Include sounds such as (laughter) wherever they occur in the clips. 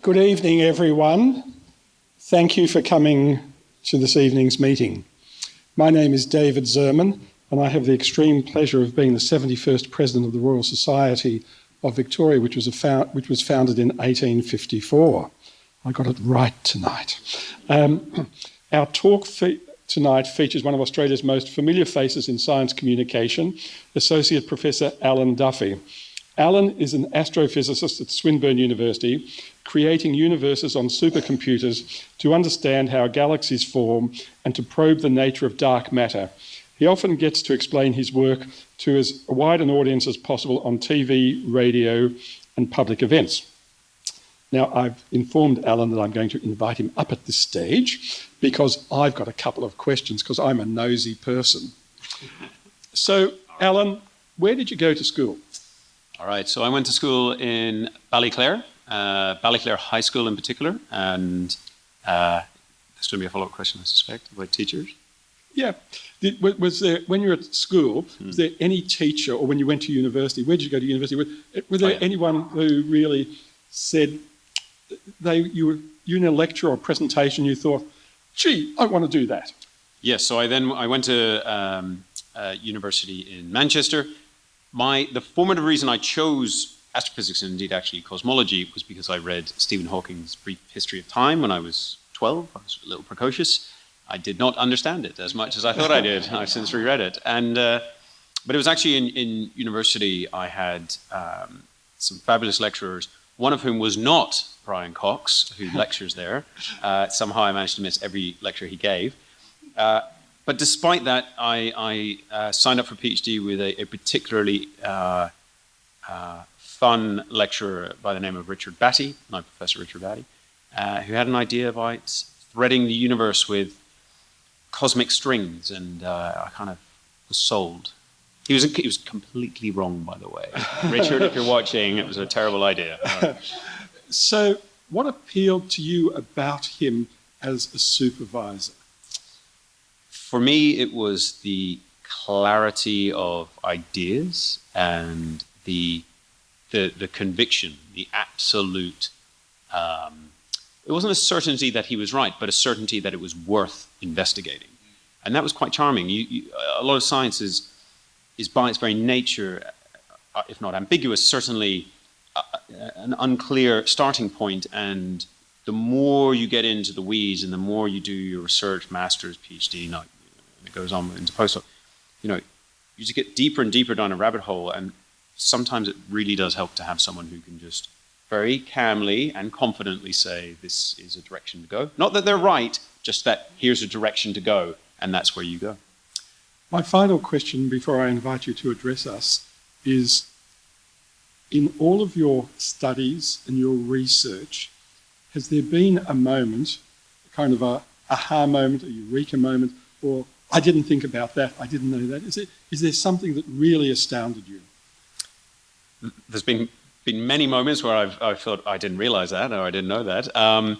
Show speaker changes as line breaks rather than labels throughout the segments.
Good evening, everyone. Thank you for coming to this evening's meeting. My name is David Zerman, and I have the extreme pleasure of being the 71st President of the Royal Society of Victoria, which was, which was founded in 1854. I got it right tonight. Um, (clears throat) our talk fe tonight features one of Australia's most familiar faces in science communication, Associate Professor Alan Duffy. Alan is an astrophysicist at Swinburne University, creating universes on supercomputers to understand how galaxies form and to probe the nature of dark matter. He often gets to explain his work to as wide an audience as possible on TV, radio, and public events. Now, I've informed Alan that I'm going to invite him up at this stage because I've got a couple of questions because I'm a nosy person. So, Alan, where did you go to school?
All right, so I went to school in Ballyclare, uh, Ballyclare High School in particular, and uh, there's going to be a follow-up question, I suspect, about teachers.
Yeah. Did, was there, when you were at school, hmm. was there any teacher, or when you went to university, where did you go to university? Was, was there oh, yeah. anyone who really said, they, you were you in a lecture or a presentation, you thought, gee, I want to do that?
Yes, so I then I went to um, university in Manchester, my, the formative reason I chose astrophysics and indeed actually cosmology was because I read Stephen Hawking's Brief History of Time when I was 12. I was a little precocious. I did not understand it as much as I thought I did. I've (laughs) since reread it. And, uh, but it was actually in, in university I had um, some fabulous lecturers, one of whom was not Brian Cox, who (laughs) lectures there. Uh, somehow I managed to miss every lecture he gave. Uh, but despite that, I, I uh, signed up for PhD with a, a particularly uh, uh, fun lecturer by the name of Richard Battye, my Professor Richard Battye, uh, who had an idea about threading the universe with cosmic strings, and uh, I kind of was sold. He was, he was completely wrong, by the way. (laughs) Richard, if you're watching, it was a terrible idea. (laughs)
so what appealed to you about him as a supervisor?
For me, it was the clarity of ideas and the the, the conviction, the absolute. Um, it wasn't a certainty that he was right, but a certainty that it was worth investigating, and that was quite charming. You, you, a lot of science is, is by its very nature, uh, if not ambiguous, certainly uh, an unclear starting point. point and the more you get into the weeds and the more you do your research, master's, PhD, not it goes on into postdoc, you know, you just get deeper and deeper down a rabbit hole, and sometimes it really does help to have someone who can just very calmly and confidently say, this is a direction to go. Not that they're right, just that here's a direction to go, and that's where you go.
My final question before I invite you to address us is, in all of your studies and your research, has there been a moment, a kind of a aha moment, a eureka moment, or I didn't think about that. I didn't know that. Is, it, is there something that really astounded you?
There's been been many moments where I've, I've thought I didn't realize that or I didn't know that. Um,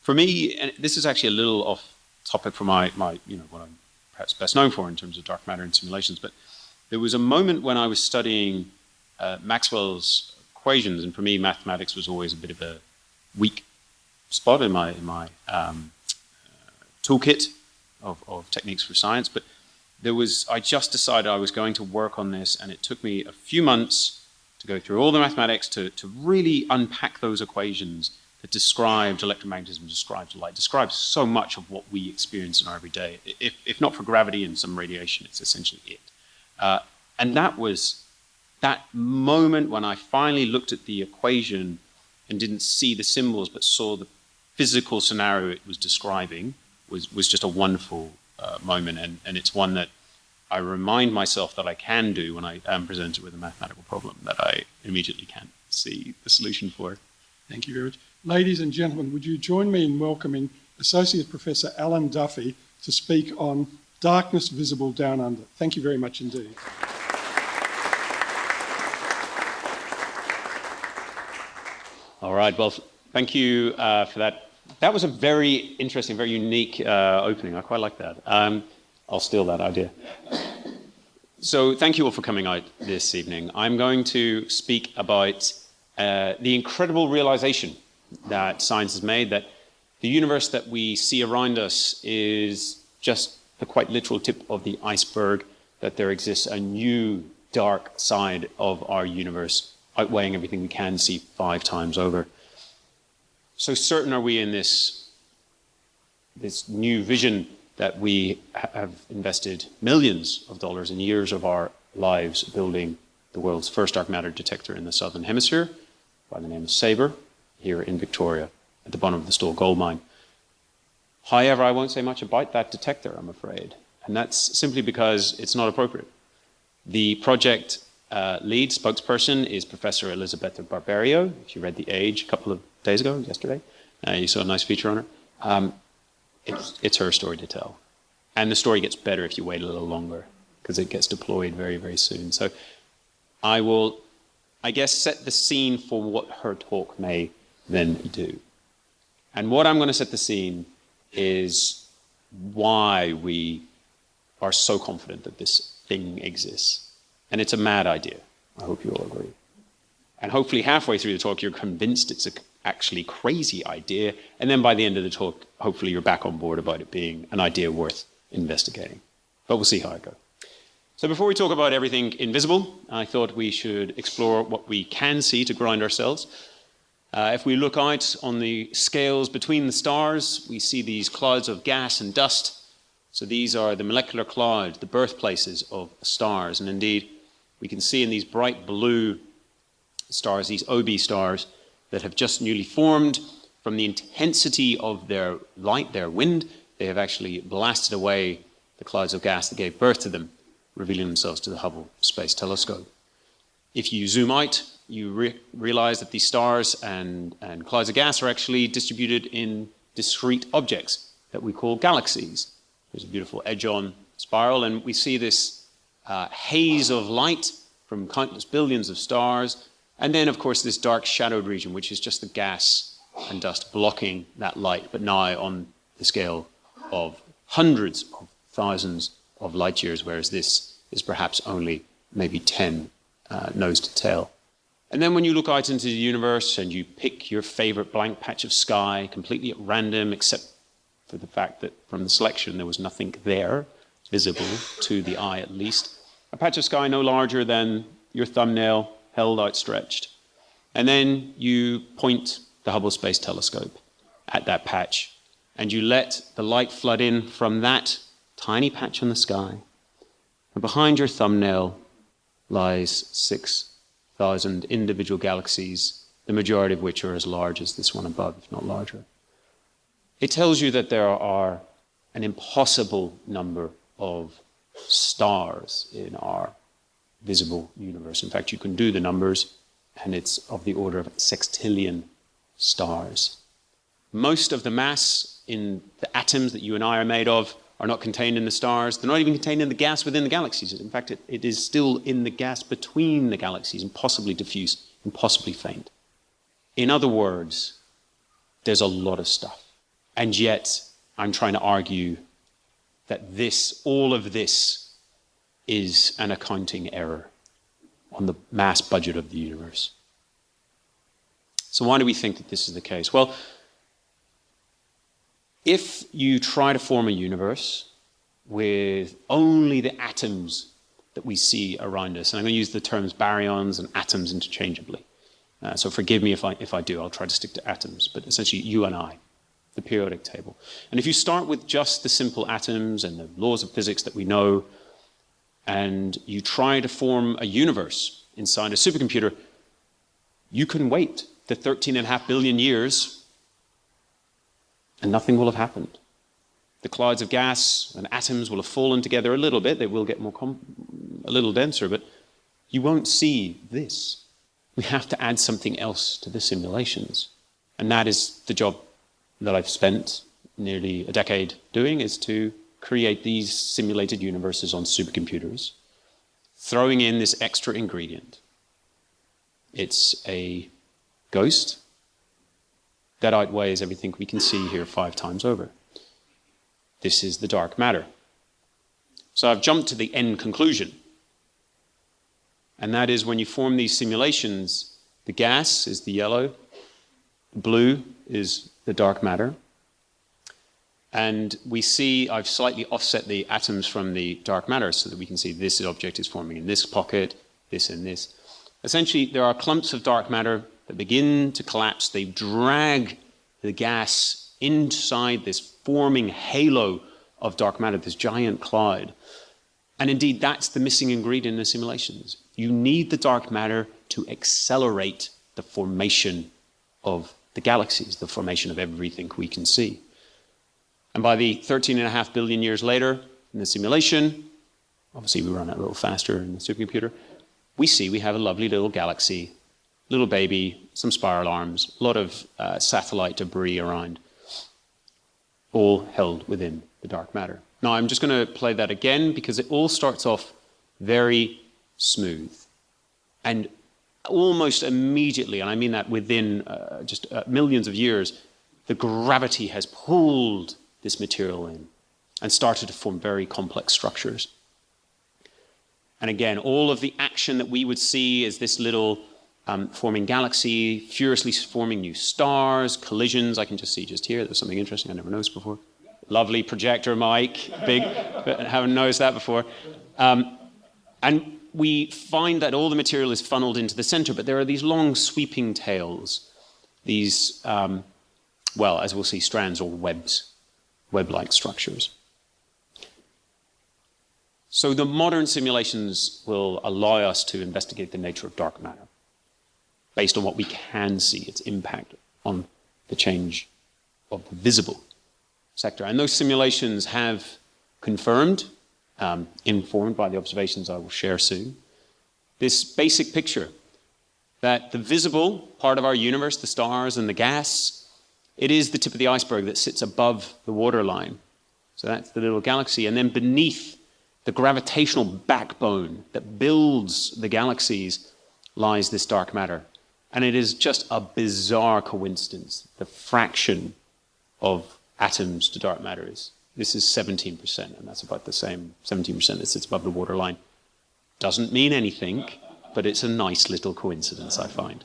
for me, and this is actually a little off topic for my, my, you know, what I'm perhaps best known for in terms of dark matter and simulations, but there was a moment when I was studying uh, Maxwell's equations, and for me, mathematics was always a bit of a weak spot in my, in my um, uh, toolkit of, of techniques for science, but there was, I just decided I was going to work on this and it took me a few months to go through all the mathematics to, to really unpack those equations that described electromagnetism, described light, describes so much of what we experience in our everyday. If, if not for gravity and some radiation, it's essentially it. Uh, and that was that moment when I finally looked at the equation and didn't see the symbols, but saw the physical scenario it was describing, was, was just a wonderful uh, moment. And, and it's one that I remind myself that I can do when I am presented with a mathematical problem that I immediately can't see the solution for.
Thank you very much. Ladies and gentlemen, would you join me in welcoming Associate Professor Alan Duffy to speak on darkness visible down under. Thank you very much indeed.
All right, well, thank you uh, for that that was a very interesting, very unique uh, opening. I quite like that. Um, I'll steal that idea. So thank you all for coming out this evening. I'm going to speak about uh, the incredible realization that science has made that the universe that we see around us is just the quite literal tip of the iceberg, that there exists a new dark side of our universe, outweighing everything we can see five times over. So certain are we in this, this new vision that we have invested millions of dollars and years of our lives building the world's first dark matter detector in the southern hemisphere by the name of SABRE here in Victoria at the bottom of the Stawell gold mine. However, I won't say much about that detector, I'm afraid. And that's simply because it's not appropriate. The project uh, lead spokesperson is Professor Elisabetta Barberio. If you read The Age a couple of days ago, yesterday, uh, you saw a nice feature on her. Um, it's, it's her story to tell. And the story gets better if you wait a little longer because it gets deployed very, very soon. So I will, I guess, set the scene for what her talk may then do. And what I'm going to set the scene is why we are so confident that this thing exists. And it's a mad idea. I hope you all agree. And hopefully halfway through the talk, you're convinced it's a actually crazy idea. And then by the end of the talk, hopefully you're back on board about it being an idea worth investigating. But we'll see how it goes. So before we talk about everything invisible, I thought we should explore what we can see to ground ourselves. Uh, if we look out on the scales between the stars, we see these clouds of gas and dust. So these are the molecular clouds, the birthplaces of stars. And indeed, we can see in these bright blue stars, these OB stars, that have just newly formed from the intensity of their light, their wind, they have actually blasted away the clouds of gas that gave birth to them revealing themselves to the Hubble Space Telescope. If you zoom out, you re realize that these stars and, and clouds of gas are actually distributed in discrete objects that we call galaxies. There's a beautiful edge-on spiral, and we see this uh, haze of light from countless billions of stars, and then, of course, this dark shadowed region, which is just the gas and dust blocking that light, but now on the scale of hundreds of thousands of light years, whereas this is perhaps only maybe 10 uh, nose to tail. And then when you look out into the universe and you pick your favorite blank patch of sky completely at random, except for the fact that from the selection there was nothing there visible to the eye at least, a patch of sky no larger than your thumbnail held outstretched. And then you point the Hubble Space Telescope at that patch and you let the light flood in from that tiny patch on the sky. And behind your thumbnail lies 6,000 individual galaxies, the majority of which are as large as this one above, if not larger. It tells you that there are an impossible number of stars in our visible universe. In fact, you can do the numbers, and it's of the order of sextillion stars. Most of the mass in the atoms that you and I are made of are not contained in the stars. They're not even contained in the gas within the galaxies. In fact, it, it is still in the gas between the galaxies, impossibly diffuse, impossibly faint. In other words, there's a lot of stuff. And yet, I'm trying to argue that this, all of this, is an accounting error on the mass budget of the universe. So why do we think that this is the case? Well, if you try to form a universe with only the atoms that we see around us, and I'm going to use the terms baryons and atoms interchangeably. Uh, so forgive me if I, if I do, I'll try to stick to atoms, but essentially you and I, the periodic table. And if you start with just the simple atoms and the laws of physics that we know, and you try to form a universe inside a supercomputer, you can wait the 13 and a half billion years and nothing will have happened. The clouds of gas and atoms will have fallen together a little bit. They will get more a little denser, but you won't see this. We have to add something else to the simulations. And that is the job that I've spent nearly a decade doing, is to create these simulated universes on supercomputers, throwing in this extra ingredient. It's a ghost that outweighs everything we can see here five times over. This is the dark matter. So I've jumped to the end conclusion. And that is when you form these simulations, the gas is the yellow, Blue is the dark matter. And we see, I've slightly offset the atoms from the dark matter so that we can see this object is forming in this pocket, this and this. Essentially, there are clumps of dark matter that begin to collapse. They drag the gas inside this forming halo of dark matter, this giant cloud. And indeed, that's the missing ingredient in the simulations. You need the dark matter to accelerate the formation of the galaxies, the formation of everything we can see. And by the 13 and a half billion years later, in the simulation, obviously we run it a little faster in the supercomputer, we see we have a lovely little galaxy, little baby, some spiral arms, a lot of uh, satellite debris around, all held within the dark matter. Now I'm just going to play that again because it all starts off very smooth. And almost immediately, and I mean that within uh, just uh, millions of years, the gravity has pulled this material in and started to form very complex structures. And again, all of the action that we would see is this little um, forming galaxy, furiously forming new stars, collisions. I can just see just here, there's something interesting I never noticed before. Lovely projector mic, big, haven't noticed that before. Um, and we find that all the material is funneled into the center, but there are these long sweeping tails, these, um, well, as we'll see, strands or webs, web-like structures. So the modern simulations will allow us to investigate the nature of dark matter based on what we can see, its impact on the change of the visible sector. And those simulations have confirmed, um, informed by the observations I will share soon, this basic picture that the visible part of our universe, the stars and the gas, it is the tip of the iceberg that sits above the waterline. So that's the little galaxy. And then beneath the gravitational backbone that builds the galaxies lies this dark matter. And it is just a bizarre coincidence, the fraction of atoms to dark matter is. This is 17%, and that's about the same 17% that sits above the waterline. Doesn't mean anything, but it's a nice little coincidence, I find.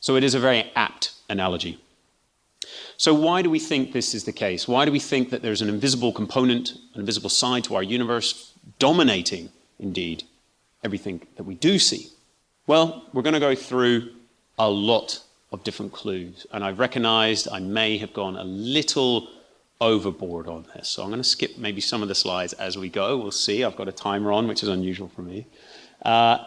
So it is a very apt analogy. So why do we think this is the case? Why do we think that there's an invisible component, an invisible side to our universe, dominating, indeed, everything that we do see? Well, we're going to go through a lot of different clues, and I've recognized I may have gone a little overboard on this. So I'm going to skip maybe some of the slides as we go. We'll see. I've got a timer on, which is unusual for me. Uh,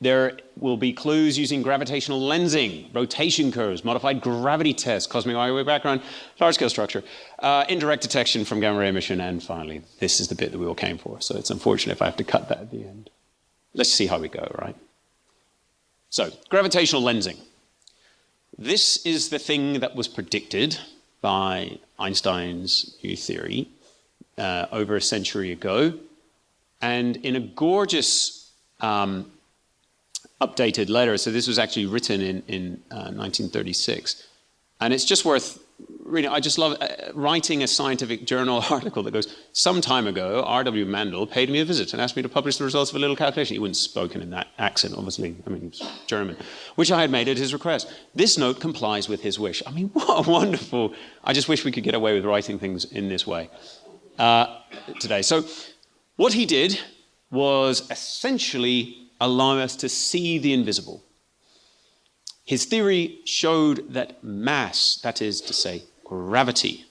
there will be clues using gravitational lensing, rotation curves, modified gravity tests, cosmic microwave background, large-scale structure, uh, indirect detection from gamma ray emission, and finally, this is the bit that we all came for. So it's unfortunate if I have to cut that at the end. Let's see how we go, right? So, gravitational lensing. This is the thing that was predicted by Einstein's new theory uh, over a century ago. And in a gorgeous um, updated letter. So this was actually written in, in uh, 1936. And it's just worth reading. I just love uh, writing a scientific journal (laughs) article that goes, some time ago, R.W. Mandl paid me a visit and asked me to publish the results of a little calculation. He wouldn't spoken in that accent, obviously. I mean, he was German, which I had made at his request. This note complies with his wish. I mean, (laughs) what a wonderful. I just wish we could get away with writing things in this way uh, today. So what he did was essentially allow us to see the invisible. His theory showed that mass, that is to say, gravity,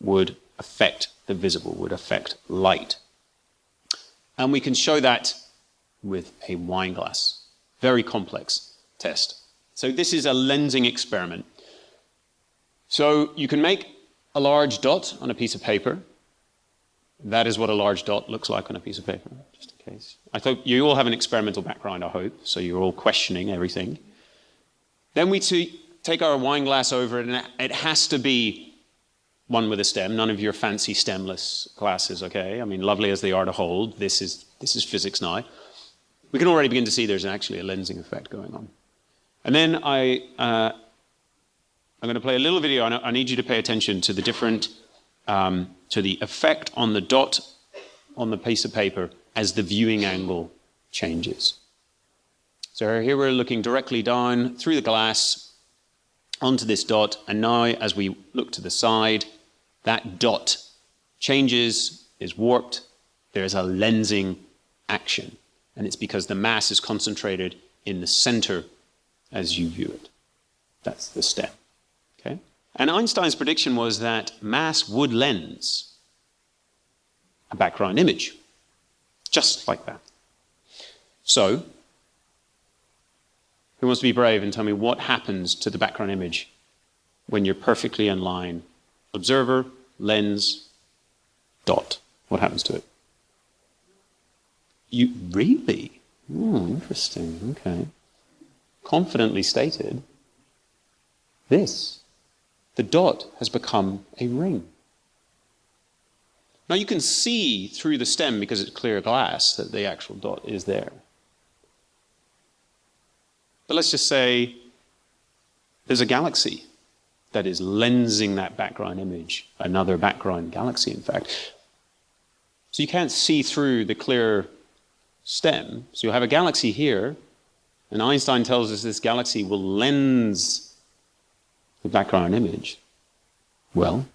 would affect the visible, would affect light. And we can show that with a wine glass. Very complex test. So this is a lensing experiment. So you can make a large dot on a piece of paper. That is what a large dot looks like on a piece of paper, just in case. I thought you all have an experimental background, I hope, so you're all questioning everything. Then we take our wine glass over it, and it has to be one with a stem, none of your fancy stemless glasses, okay? I mean, lovely as they are to hold, this is, this is physics now. We can already begin to see there's actually a lensing effect going on. And then I, uh, I'm going to play a little video. I need you to pay attention to the different, um, to the effect on the dot on the piece of paper as the viewing angle changes. So here we're looking directly down through the glass onto this dot, and now as we look to the side, that dot changes, is warped, there's a lensing action. And it's because the mass is concentrated in the center as you view it. That's the step. Okay? And Einstein's prediction was that mass would lens a background image, just like that. So, who wants to be brave and tell me what happens to the background image when you're perfectly in line? Observer, lens, dot. What happens to it? You really? Oh, interesting. Okay. Confidently stated. This. The dot has become a ring. Now you can see through the stem because it's clear glass that the actual dot is there. But let's just say there's a galaxy that is lensing that background image, another background galaxy, in fact. So you can't see through the clear stem. So you'll have a galaxy here, and Einstein tells us this galaxy will lens the background image. Well,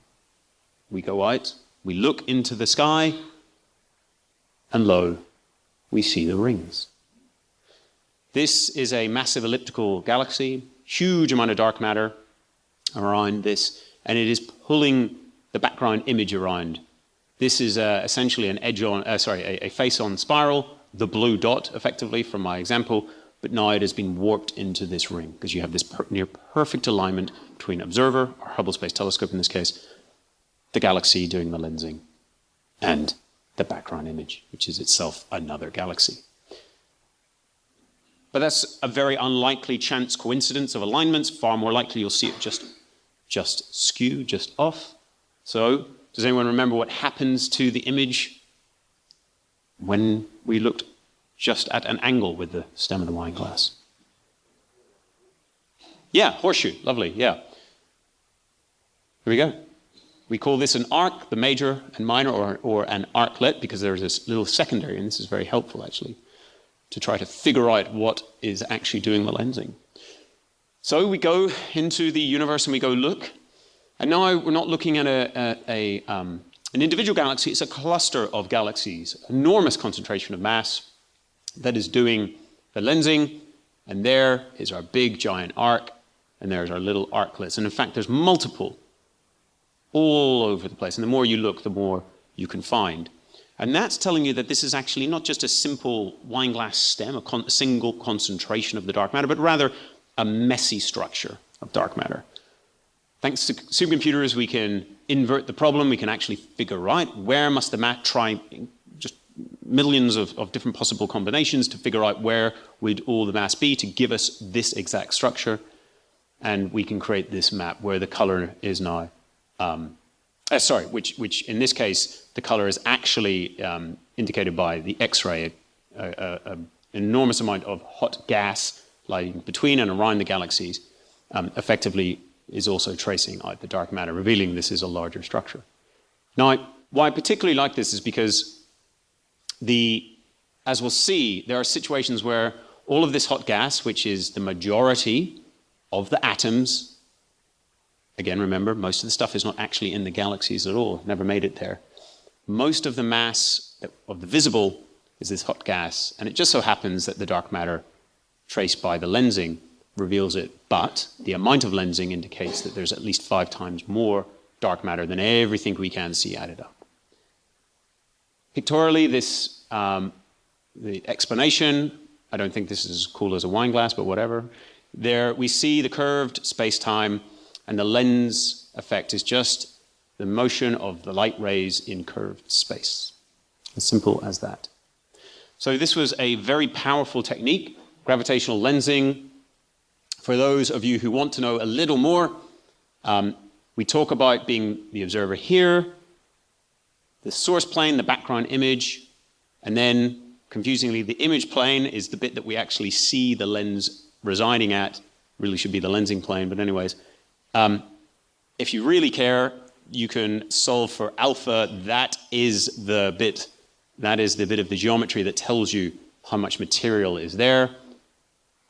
we go out, we look into the sky, and lo, we see the rings. This is a massive elliptical galaxy, huge amount of dark matter around this, and it is pulling the background image around. This is uh, essentially an edge on, uh, sorry, a, a face on spiral, the blue dot effectively from my example, but now it has been warped into this ring because you have this per near perfect alignment between observer, our Hubble Space Telescope in this case, the galaxy doing the lensing, and the background image, which is itself another galaxy. But that's a very unlikely chance coincidence of alignments. Far more likely you'll see it just, just skew, just off. So, does anyone remember what happens to the image when we looked just at an angle with the stem of the wine glass? Yeah, horseshoe, lovely, yeah. Here we go. We call this an arc, the major and minor, or, or an arclet, because there's this little secondary, and this is very helpful actually, to try to figure out what is actually doing the lensing. So we go into the universe and we go look, and now we're not looking at a, a, a um, an individual galaxy it's a cluster of galaxies, enormous concentration of mass that is doing the lensing, and there is our big giant arc, and there's our little arclets. And in fact, there's multiple all over the place. And the more you look, the more you can find. And that's telling you that this is actually not just a simple wine glass stem, a, con single concentration of the dark matter, but rather a messy structure of dark matter. Thanks to supercomputers, we can invert the problem. We can actually figure out where must the mat try just millions of, of different possible combinations to figure out where would all the mass be to give us this exact structure. And we can create this map where the color is now, um, uh, sorry, which, which in this case, the color is actually um, indicated by the X-ray, an enormous amount of hot gas lying between and around the galaxies, um, effectively is also tracing out the dark matter, revealing this is a larger structure. Now, why I particularly like this is because the, as we'll see, there are situations where all of this hot gas, which is the majority of the atoms, again, remember, most of the stuff is not actually in the galaxies at all, never made it there. Most of the mass of the visible is this hot gas, and it just so happens that the dark matter traced by the lensing reveals it, but the amount of lensing indicates that there's at least five times more dark matter than everything we can see added up. Pictorially, this, um, the explanation, I don't think this is as cool as a wine glass, but whatever. There we see the curved space-time, and the lens effect is just the motion of the light rays in curved space. As simple as that. So this was a very powerful technique, gravitational lensing, for those of you who want to know a little more, um, we talk about being the observer here, the source plane, the background image, and then, confusingly, the image plane is the bit that we actually see the lens residing at. Really should be the lensing plane, but anyways. Um, if you really care, you can solve for alpha. That is the bit, that is the bit of the geometry that tells you how much material is there.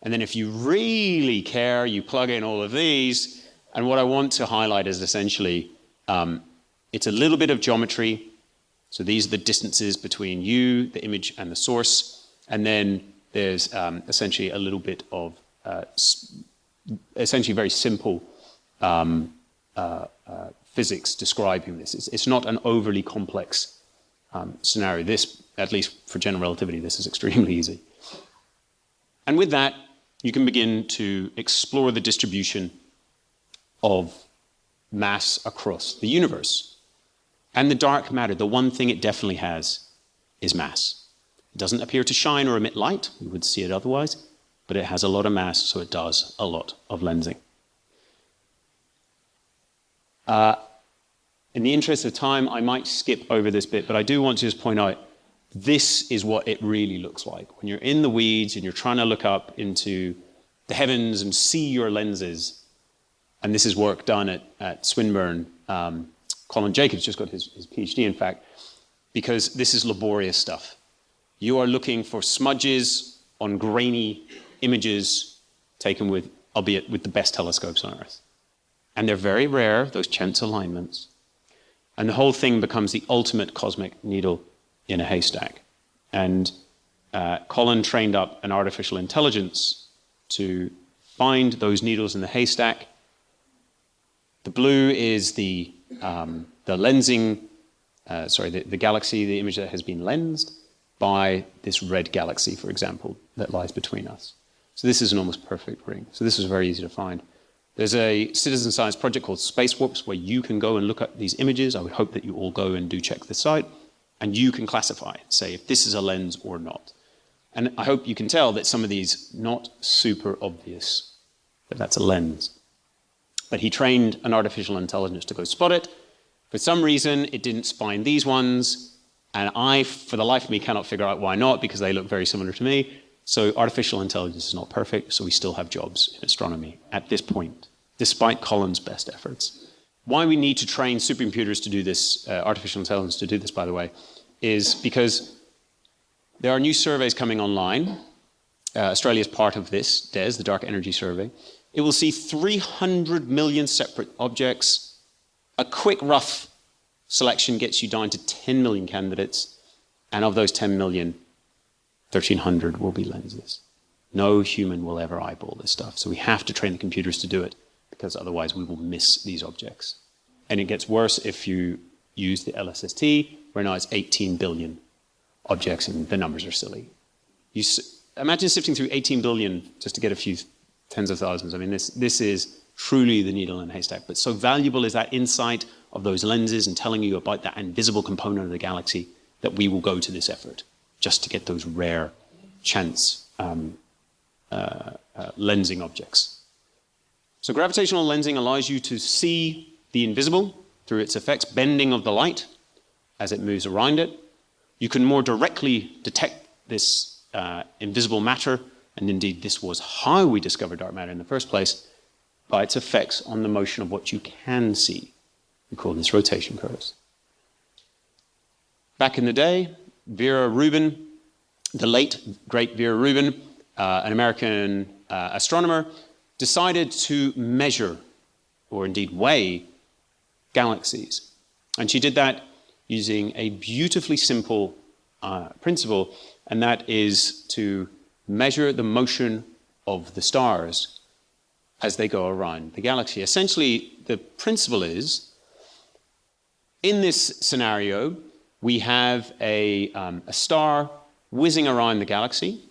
And then if you really care, you plug in all of these, And what I want to highlight is essentially um, it's a little bit of geometry. So these are the distances between you, the image, and the source. And then there's um, essentially a little bit of uh, essentially very simple um, uh, uh, physics describing this. It's, it's, not an overly complex um, scenario. This, at least for general relativity, this is extremely (laughs) easy. And with that, you can begin to explore the distribution of mass across the universe. And the dark matter, the one thing it definitely has is mass. It doesn't appear to shine or emit light, we would see it otherwise, but it has a lot of mass, so it does a lot of lensing. Uh, in the interest of time, I might skip over this bit, but I do want to just point out this is what it really looks like. When you're in the weeds and you're trying to look up into the heavens and see your lenses, and this is work done at, at Swinburne. Um, Colin Jacobs just got his, his PhD, in fact, because this is laborious stuff. You are looking for smudges on grainy images taken with, albeit with the best telescopes on Earth. And they're very rare, those chance alignments. And the whole thing becomes the ultimate cosmic needle in a haystack. And uh, Colin trained up an artificial intelligence to find those needles in the haystack. The blue is the, um, the lensing, uh, sorry, the, the galaxy, the image that has been lensed by this red galaxy, for example, that lies between us. So this is an almost perfect ring. So this is very easy to find. There's a citizen science project called Space Warps where you can go and look at these images. I would hope that you all go and do check the site. And you can classify, say if this is a lens or not. And I hope you can tell that some of these not super obvious that that's a lens. But he trained an artificial intelligence to go spot it. For some reason, it didn't find these ones. And I, for the life of me, cannot figure out why not, because they look very similar to me. So artificial intelligence is not perfect, so we still have jobs in astronomy at this point, despite Colin's best efforts. Why we need to train supercomputers to do this, uh, artificial intelligence to do this, by the way, is because there are new surveys coming online. Uh, Australia is part of this, DES, the Dark Energy Survey. It will see 300 million separate objects. A quick rough selection gets you down to 10 million candidates. And of those 10 million, 1300 will be lenses. No human will ever eyeball this stuff. So we have to train the computers to do it because otherwise we will miss these objects. And it gets worse if you use the LSST, where now it's 18 billion objects and the numbers are silly. You imagine sifting through 18 billion just to get a few tens of thousands. I mean, this, this is truly the needle in a haystack. But so valuable is that insight of those lenses and telling you about that invisible component of the galaxy that we will go to this effort just to get those rare chance um, uh, uh, lensing objects. So gravitational lensing allows you to see the invisible through its effects, bending of the light as it moves around it. You can more directly detect this uh, invisible matter, and indeed this was how we discovered dark matter in the first place, by its effects on the motion of what you can see. We call this rotation curves. Back in the day, Vera Rubin, the late great Vera Rubin, uh, an American uh, astronomer, decided to measure, or indeed weigh, galaxies. And she did that using a beautifully simple uh, principle, and that is to measure the motion of the stars as they go around the galaxy. Essentially, the principle is, in this scenario, we have a, um, a star whizzing around the galaxy,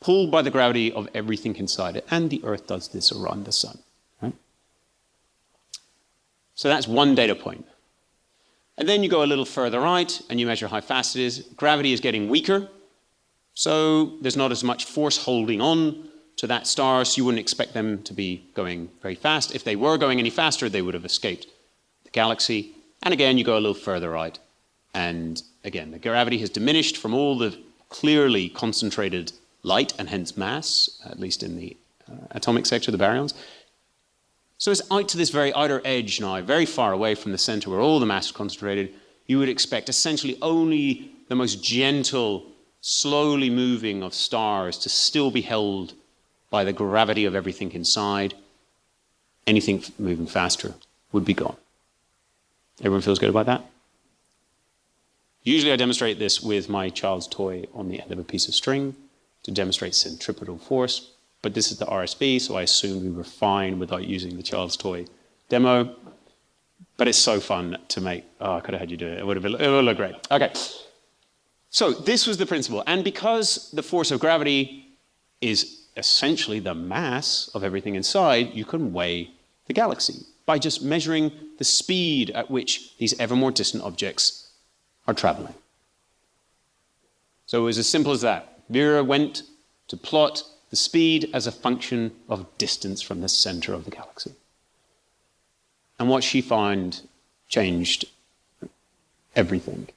pulled by the gravity of everything inside it, and the Earth does this around the sun. Right? So that's one data point. And then you go a little further out and you measure how fast it is. Gravity is getting weaker, so there's not as much force holding on to that star, so you wouldn't expect them to be going very fast. If they were going any faster, they would have escaped the galaxy. And again, you go a little further out and again, the gravity has diminished from all the clearly concentrated light and hence mass, at least in the uh, atomic sector, the baryons. So it's out to this very outer edge now, very far away from the center where all the mass is concentrated. You would expect essentially only the most gentle, slowly moving of stars to still be held by the gravity of everything inside. anything moving faster would be gone. Everyone feels good about that? Usually I demonstrate this with my child's toy on the end of a piece of string to demonstrate centripetal force, but this is the RSV, so I assume we were fine without using the child's toy demo. But it's so fun to make. Oh, I could have had you do it. It would have been, it would look great. Okay. So this was the principle. And because the force of gravity is essentially the mass of everything inside, you can weigh the galaxy by just measuring the speed at which these ever more distant objects are traveling. So it was as simple as that. Vera went to plot the speed as a function of distance from the center of the galaxy. And what she found changed everything.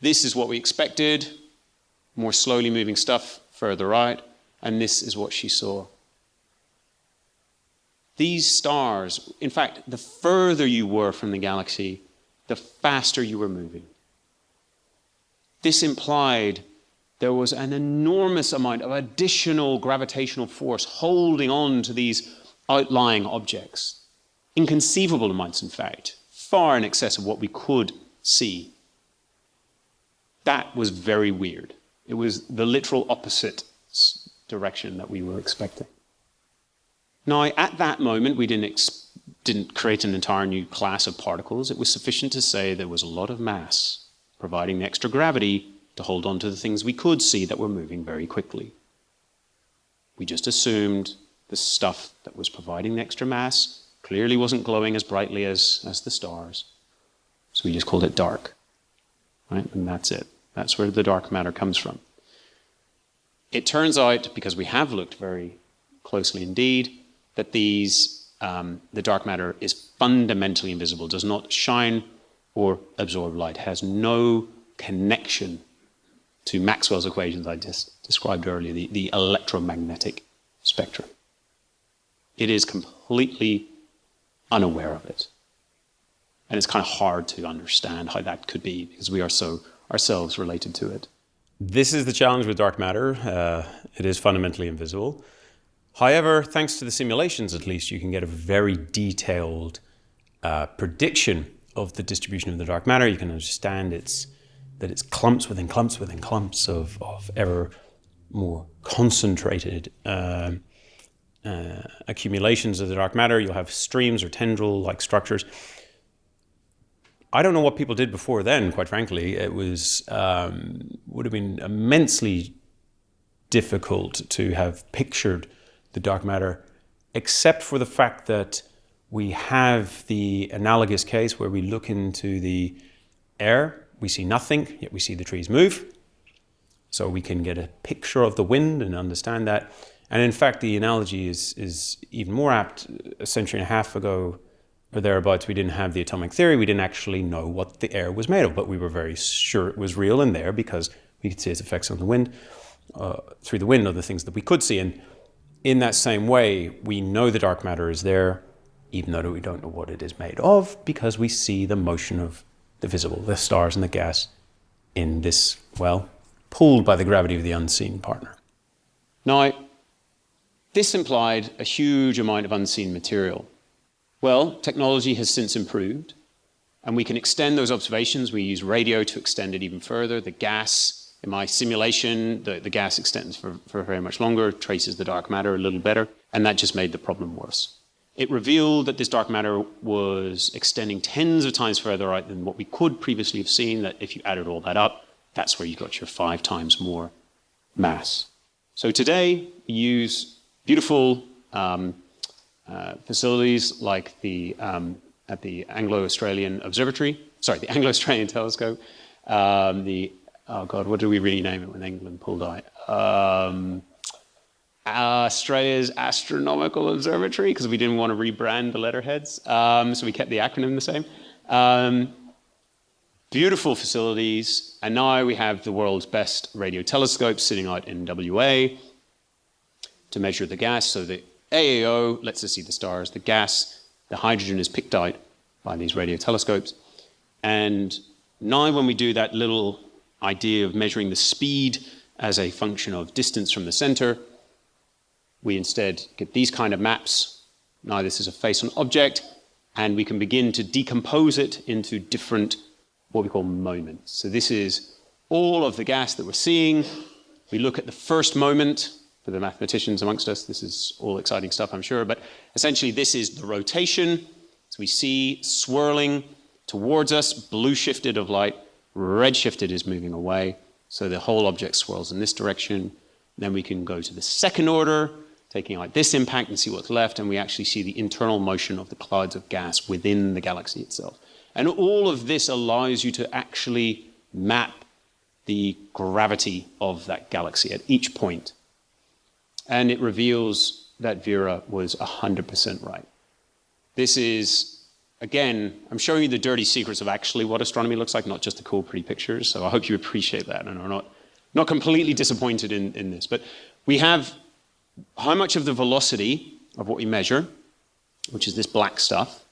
This is what we expected, more slowly moving stuff further right, and this is what she saw. These stars, in fact, the further you were from the galaxy, the faster you were moving. This implied there was an enormous amount of additional gravitational force holding on to these outlying objects. Inconceivable amounts, in fact, far in excess of what we could see. That was very weird. It was the literal opposite direction that we were expecting. Now, at that moment, we didn't, didn't create an entire new class of particles. It was sufficient to say there was a lot of mass providing the extra gravity to hold on to the things we could see that were moving very quickly. We just assumed the stuff that was providing the extra mass clearly wasn't glowing as brightly as, as the stars. So we just called it dark. Right? And that's it. That's where the dark matter comes from. It turns out, because we have looked very closely indeed, that these, um, the dark matter is fundamentally invisible, does not shine or absorb light, has no connection to Maxwell's equations I just described earlier, the, the electromagnetic spectrum. It is completely unaware of it. And it's kind of hard to understand how that could be because we are so ourselves related to it.
This is the challenge with dark matter. Uh, it is fundamentally invisible. However, thanks to the simulations, at least, you can get a very detailed uh, prediction of the distribution of the dark matter. You can understand its that it's clumps within clumps within clumps of, of ever more concentrated uh, uh, accumulations of the dark matter. You'll have streams or tendril-like structures. I don't know what people did before then, quite frankly. It was um, would have been immensely difficult to have pictured the dark matter, except for the fact that we have the analogous case where we look into the air, we see nothing, yet we see the trees move. So we can get a picture of the wind and understand that. And in fact, the analogy is, is even more apt. A century and a half ago, or thereabouts, we didn't have the atomic theory. We didn't actually know what the air was made of, but we were very sure it was real in there because we could see its effects on the wind, uh, through the wind, other things that we could see. And in that same way, we know the dark matter is there, even though we don't know what it is made of, because we see the motion of the visible, the stars and the gas, in this, well, pulled by the gravity of the unseen partner.
Now, this implied a huge amount of unseen material. Well, technology has since improved, and we can extend those observations. We use radio to extend it even further. The gas, in my simulation, the, the gas extends for, for very much longer, traces the dark matter a little better, and that just made the problem worse. It revealed that this dark matter was extending tens of times further out than what we could previously have seen, that if you added all that up, that's where you got your five times more mass. So today, we use beautiful um, uh, facilities like the um, at the Anglo-Australian Observatory, sorry, the Anglo-Australian (laughs) Telescope, um, the oh god, what did we rename it when England pulled out? Um, Australia's Astronomical Observatory because we didn't want to rebrand the letterheads, um, so we kept the acronym the same. Um, beautiful facilities, and now we have the world's best radio telescopes sitting out in WA to measure the gas. So the AAO lets us see the stars. The gas, the hydrogen is picked out by these radio telescopes. And now when we do that little idea of measuring the speed as a function of distance from the center, we instead get these kind of maps Now this is a face on object, and we can begin to decompose it into different, what we call moments. So this is all of the gas that we're seeing. We look at the first moment, for the mathematicians amongst us, this is all exciting stuff, I'm sure, but essentially this is the rotation. So we see swirling towards us, blue shifted of light, red shifted is moving away. So the whole object swirls in this direction. Then we can go to the second order, taking out this impact and see what's left, and we actually see the internal motion of the clouds of gas within the galaxy itself. And all of this allows you to actually map the gravity of that galaxy at each point. And it reveals that Vera was 100% right. This is, again, I'm showing you the dirty secrets of actually what astronomy looks like, not just the cool, pretty pictures. So I hope you appreciate that and are not, not completely disappointed in, in this. But we have how much of the velocity of what we measure, which is this black stuff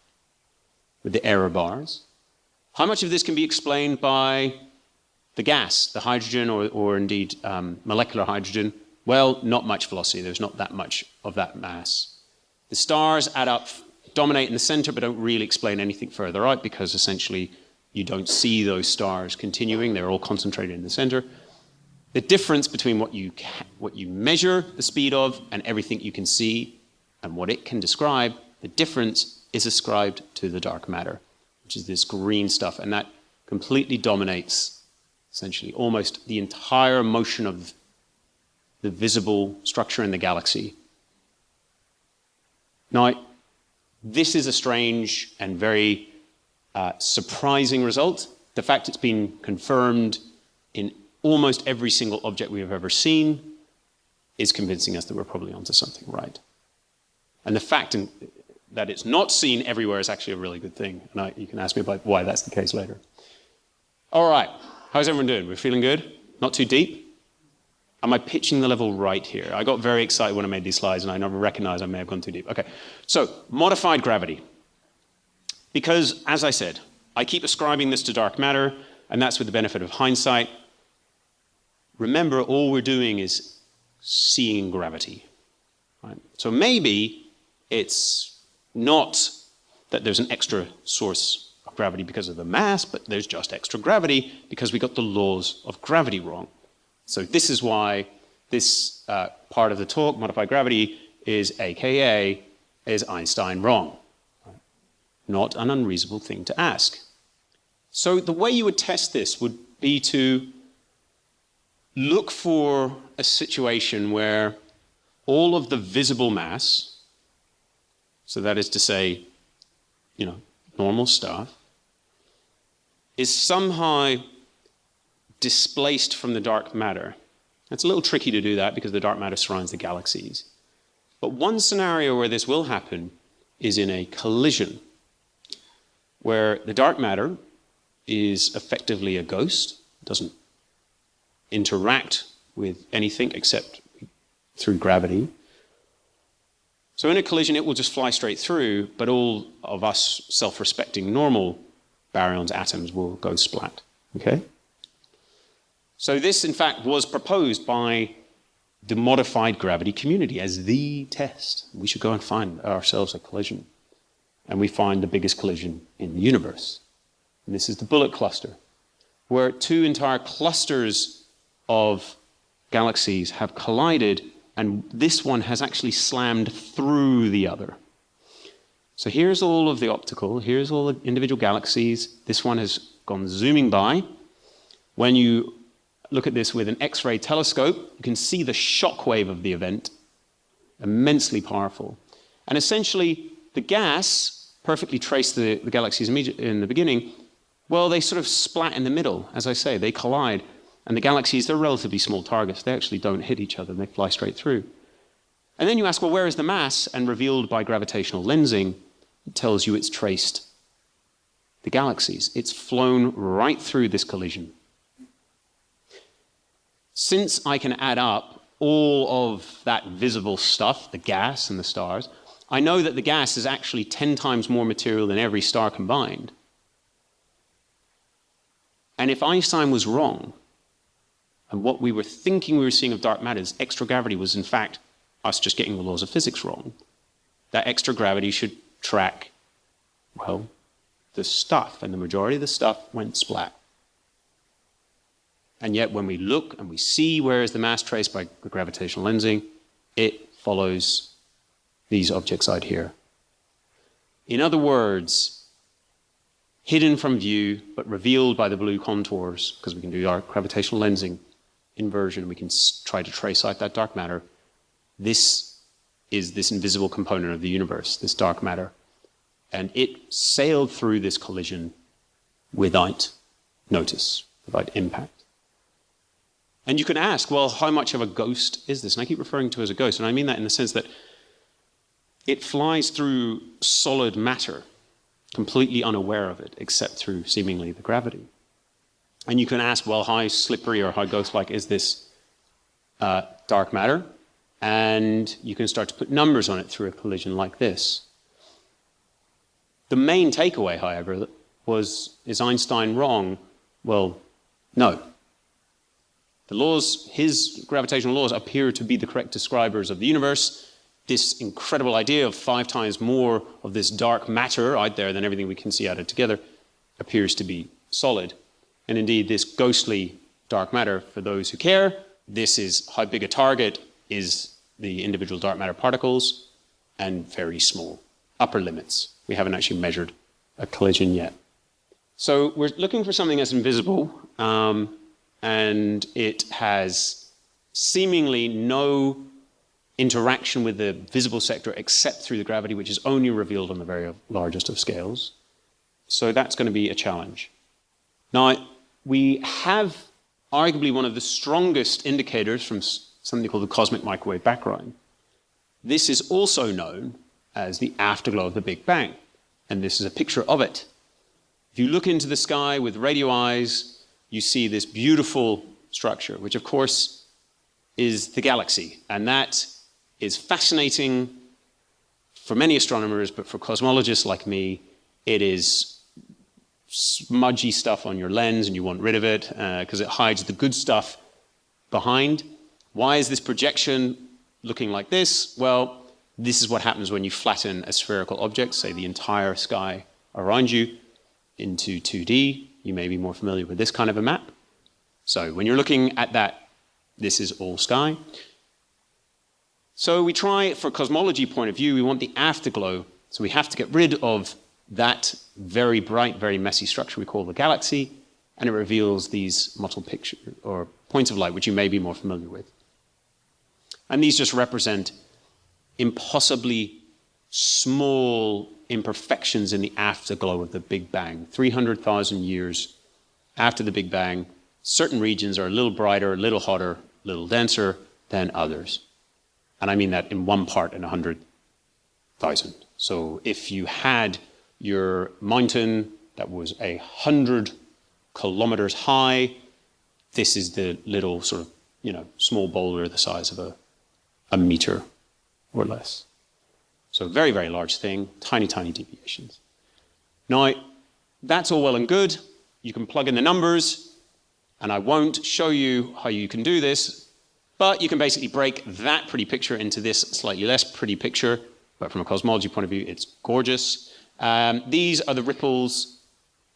with the error bars, how much of this can be explained by the gas, the hydrogen, or, or indeed um, molecular hydrogen? Well, not much velocity. There's not that much of that mass. The stars add up, dominate in the center, but don't really explain anything further out because essentially you don't see those stars continuing. They're all concentrated in the center. The difference between what you, what you measure the speed of and everything you can see and what it can describe, the difference is ascribed to the dark matter, which is this green stuff, and that completely dominates essentially almost the entire motion of the visible structure in the galaxy. Now, this is a strange and very uh, surprising result. The fact it's been confirmed in almost every single object we have ever seen is convincing us that we're probably onto something right. And the fact that it's not seen everywhere is actually a really good thing. And I, you can ask me about why that's the case later. All right, how's everyone doing? We're feeling good? Not too deep? Am I pitching the level right here? I got very excited when I made these slides and I never recognized I may have gone too deep. Okay, so modified gravity. Because, as I said, I keep ascribing this to dark matter, and that's with the benefit of hindsight. Remember, all we're doing is seeing gravity. Right? So maybe it's not that there's an extra source of gravity because of the mass, but there's just extra gravity because we got the laws of gravity wrong. So this is why this uh, part of the talk, modified gravity, is AKA, is Einstein wrong? Not an unreasonable thing to ask. So the way you would test this would be to look for a situation where all of the visible mass, so that is to say, you know, normal stuff, is somehow displaced from the dark matter. It's a little tricky to do that because the dark matter surrounds the galaxies. But one scenario where this will happen is in a collision, where the dark matter is effectively a ghost, It doesn't interact with anything except through gravity. So in a collision, it will just fly straight through, but all of us self-respecting normal baryons atoms will go splat. Okay? So this, in fact, was proposed by the modified gravity community as the test. We should go and find ourselves a collision. And we find the biggest collision in the universe. And this is the bullet cluster, where two entire clusters of galaxies have collided, and this one has actually slammed through the other. So here's all of the optical, here's all the individual galaxies. This one has gone zooming by. When you look at this with an X-ray telescope, you can see the shock wave of the event, immensely powerful. And essentially, the gas perfectly traced the, the galaxies in the beginning. Well, they sort of splat in the middle, as I say, they collide. And the galaxies, they're relatively small targets. They actually don't hit each other, they fly straight through. And then you ask, well, where is the mass? And revealed by gravitational lensing, it tells you it's traced the galaxies. It's flown right through this collision. Since I can add up all of that visible stuff, the gas and the stars, I know that the gas is actually 10 times more material than every star combined. And if Einstein was wrong, and what we were thinking we were seeing of dark matter, is extra gravity was in fact us just getting the laws of physics wrong, that extra gravity should track, well, the stuff, and the majority of the stuff went splat. And yet, when we look and we see where is the mass traced by the gravitational lensing, it follows these objects out here. In other words, hidden from view, but revealed by the blue contours, because we can do our gravitational lensing inversion, we can try to trace out that dark matter. This is this invisible component of the universe, this dark matter. And it sailed through this collision without notice, without impact. And you can ask, well, how much of a ghost is this? And I keep referring to it as a ghost, and I mean that in the sense that it flies through solid matter, completely unaware of it, except through seemingly the gravity. And you can ask, well, how slippery or how ghost-like is this uh, dark matter? And you can start to put numbers on it through a collision like this. The main takeaway, however, was, is Einstein wrong? Well, no. The laws, his gravitational laws appear to be the correct describers of the universe, this incredible idea of five times more of this dark matter out there than everything we can see added together appears to be solid. And indeed, this ghostly dark matter, for those who care, this is how big a target is the individual dark matter particles and very small upper limits. We haven't actually measured a collision yet. So we're looking for something that's invisible um, and it has seemingly no interaction with the visible sector except through the gravity, which is only revealed on the very largest of scales. So that's going to be a challenge. Now, we have arguably one of the strongest indicators from something called the cosmic microwave background. This is also known as the afterglow of the Big Bang, and this is a picture of it. If you look into the sky with radio eyes, you see this beautiful structure, which of course is the galaxy, and that is fascinating for many astronomers, but for cosmologists like me, it is smudgy stuff on your lens and you want rid of it because uh, it hides the good stuff behind. Why is this projection looking like this? Well, this is what happens when you flatten a spherical object, say the entire sky around you, into 2D. You may be more familiar with this kind of a map. So when you're looking at that, this is all sky. So we try, for a cosmology point of view, we want the afterglow. So we have to get rid of that very bright, very messy structure we call the galaxy, and it reveals these mottled picture or points of light, which you may be more familiar with. And these just represent impossibly small imperfections in the afterglow of the Big Bang. 300,000 years after the Big Bang, certain regions are a little brighter, a little hotter, a little denser than others. And I mean that in one part in 100,000. So if you had your mountain that was a hundred kilometers high, this is the little sort of, you know, small boulder the size of a, a meter or less. So very, very large thing, tiny, tiny deviations. Now, that's all well and good. You can plug in the numbers, and I won't show you how you can do this but you can basically break that pretty picture into this slightly less pretty picture, but from a cosmology point of view, it's gorgeous. Um, these are the ripples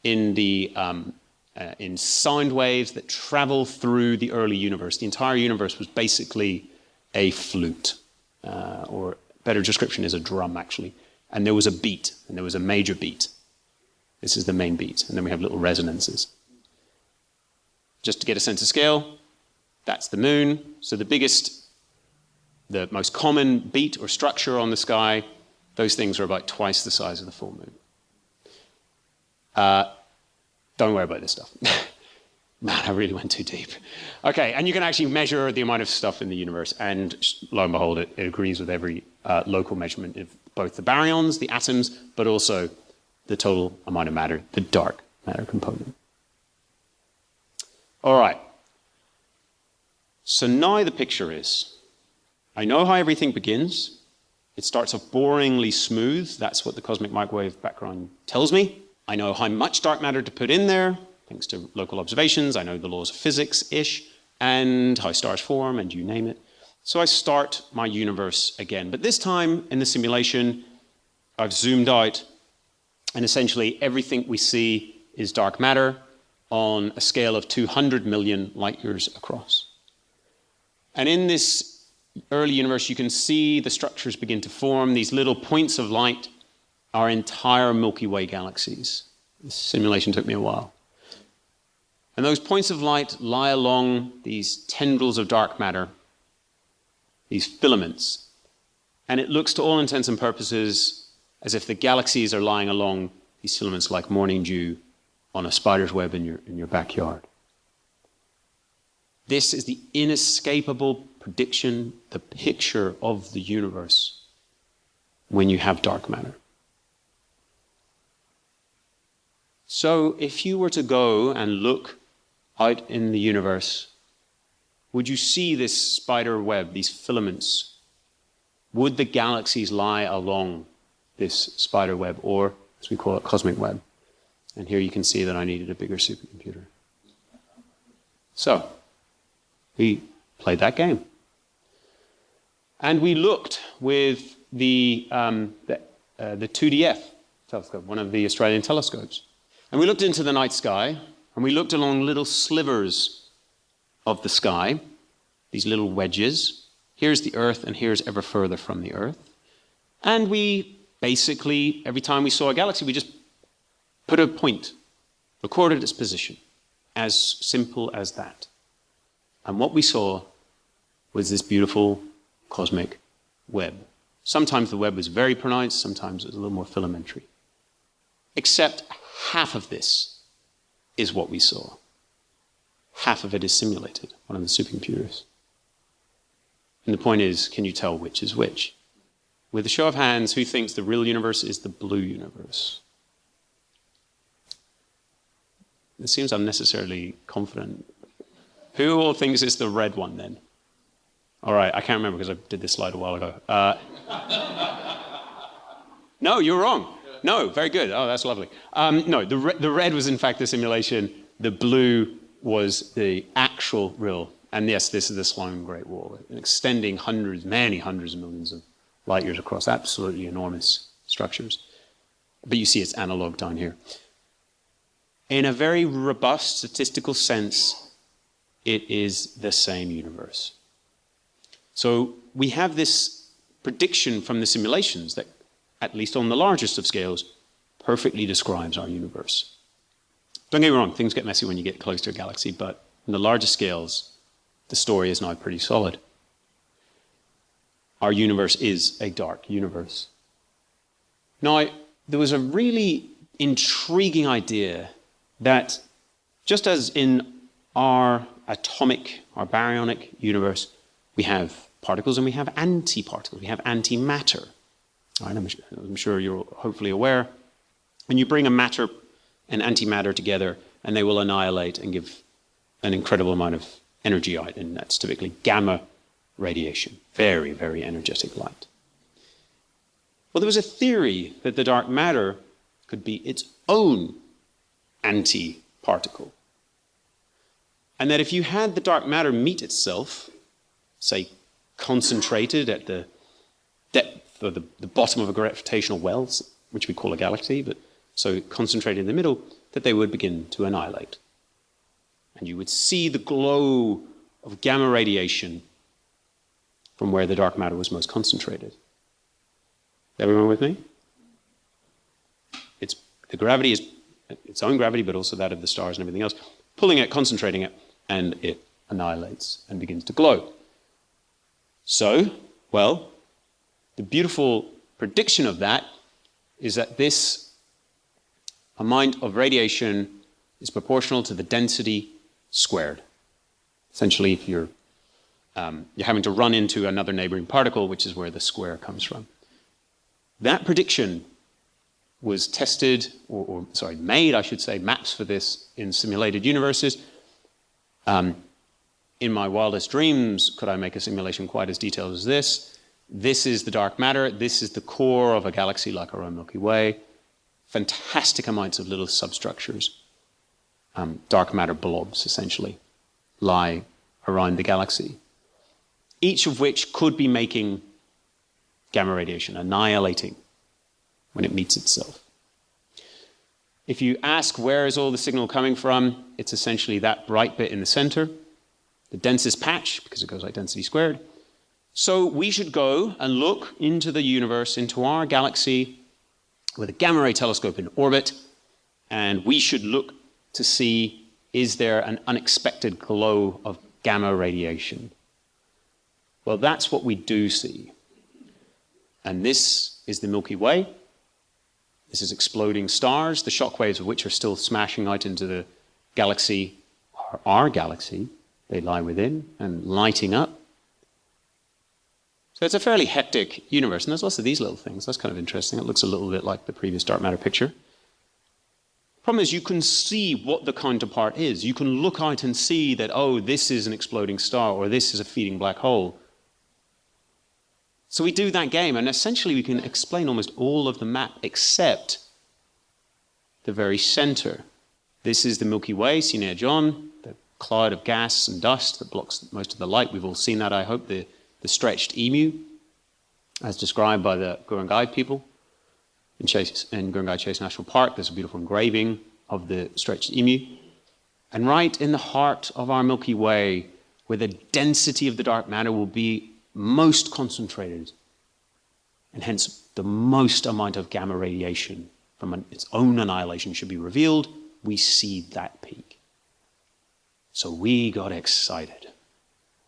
in the um, uh, in sound waves that travel through the early universe. The entire universe was basically a flute, uh, or better description is a drum actually. And there was a beat, and there was a major beat. This is the main beat, and then we have little resonances. Just to get a sense of scale, that's the moon. So the biggest, the most common beat or structure on the sky, those things are about twice the size of the full moon. Uh, don't worry about this stuff. (laughs) Man, I really went too deep. Okay, and you can actually measure the amount of stuff in the universe, and lo and behold, it, it agrees with every uh, local measurement of both the baryons, the atoms, but also the total amount of matter, the dark matter component. All right, so now the picture is, I know how everything begins. It starts off boringly smooth. That's what the cosmic microwave background tells me. I know how much dark matter to put in there, thanks to local observations. I know the laws of physics-ish, and how stars form, and you name it. So I start my universe again. But this time in the simulation, I've zoomed out, and essentially everything we see is dark matter on a scale of 200 million light years across. And in this early universe, you can see the structures begin to form. These little points of light are entire Milky Way galaxies. This simulation took me a while. And those points of light lie along these tendrils of dark matter, these filaments. And it looks to all intents and purposes as if the galaxies are lying along these filaments like morning dew on a spider's web in your, in your backyard. This is the inescapable prediction, the picture of the universe when you have dark matter. So, if you were to go and look out in the universe, would you see this spider web, these filaments? Would the galaxies lie along this spider web, or as we call it, cosmic web? And here you can see that I needed a bigger supercomputer. So, we played that game. And we looked with the, um, the, uh, the 2DF telescope, one of the Australian telescopes. And we looked into the night sky, and we looked along little slivers of the sky, these little wedges. Here's the Earth, and here's ever further from the Earth. And we basically, every time we saw a galaxy, we just put a point, recorded its position. As simple as that. And what we saw was this beautiful cosmic web. Sometimes the web was very pronounced, sometimes it was a little more filamentary. Except half of this is what we saw. Half of it is simulated on the supercomputers. And the point is, can you tell which is which? With a show of hands, who thinks the real universe is the blue universe? It seems unnecessarily confident. Who all thinks it's the red one then? All right, I can't remember because I did this slide a while ago. Uh, (laughs) no, you're wrong. No, very good. Oh, that's lovely. Um, no, the, re the red was in fact the simulation. The blue was the actual real. And yes, this is the Sloan Great Wall, extending hundreds, many hundreds of millions of light years across absolutely enormous structures. But you see it's analog down here. In a very robust statistical sense, it is the same universe. So we have this prediction from the simulations that, at least on the largest of scales, perfectly describes our universe. Don't get me wrong, things get messy when you get close to a galaxy, but in the largest scales, the story is now pretty solid. Our universe is a dark universe. Now, there was a really intriguing idea that just as in our atomic, our baryonic universe, we have particles and we have antiparticles, we have antimatter. Right, I'm, I'm sure you're hopefully aware. When you bring a matter and antimatter together, and they will annihilate and give an incredible amount of energy out, and that's typically gamma radiation, very, very energetic light. Well, there was a theory that the dark matter could be its own anti-particle. And that if you had the dark matter meet itself, say concentrated at the or the, the bottom of a gravitational well, which we call a galaxy, but so concentrated in the middle, that they would begin to annihilate. And you would see the glow of gamma radiation from where the dark matter was most concentrated. Everyone with me? It's, the gravity is its own gravity, but also that of the stars and everything else, pulling it, concentrating it, and it annihilates and begins to glow. So, well, the beautiful prediction of that is that this amount of radiation is proportional to the density squared. Essentially, if you're, um, you're having to run into another neighboring particle, which is where the square comes from. That prediction was tested, or, or, sorry, made, I should say, maps for this in simulated universes. Um, in my wildest dreams, could I make a simulation quite as detailed as this? This is the dark matter. This is the core of a galaxy like our own Milky Way. Fantastic amounts of little substructures, um, dark matter blobs, essentially, lie around the galaxy. each of which could be making gamma radiation, annihilating when it meets itself. If you ask where is all the signal coming from, it's essentially that bright bit in the center, the densest patch, because it goes like density squared. So we should go and look into the universe, into our galaxy, with a gamma ray telescope in orbit, and we should look to see is there an unexpected glow of gamma radiation? Well, that's what we do see. And this is the Milky Way. This is exploding stars, the shock waves of which are still smashing out into the galaxy, our galaxy, they lie within, and lighting up. So it's a fairly hectic universe, and there's lots of these little things. That's kind of interesting. It looks a little bit like the previous dark matter picture. Problem is, you can see what the counterpart is. You can look out and see that, oh, this is an exploding star, or this is a feeding black hole. So we do that game, and essentially we can explain almost all of the map except the very center. This is the Milky Way, seen near John, the cloud of gas and dust that blocks most of the light. We've all seen that, I hope, the, the stretched emu, as described by the Ku-ring-gai people. In, Chase, in Ku-ring-gai Chase National Park, there's a beautiful engraving of the stretched emu. And right in the heart of our Milky Way, where the density of the dark matter will be most concentrated, and hence the most amount of gamma radiation from an, its own annihilation should be revealed, we see that peak. So we got excited.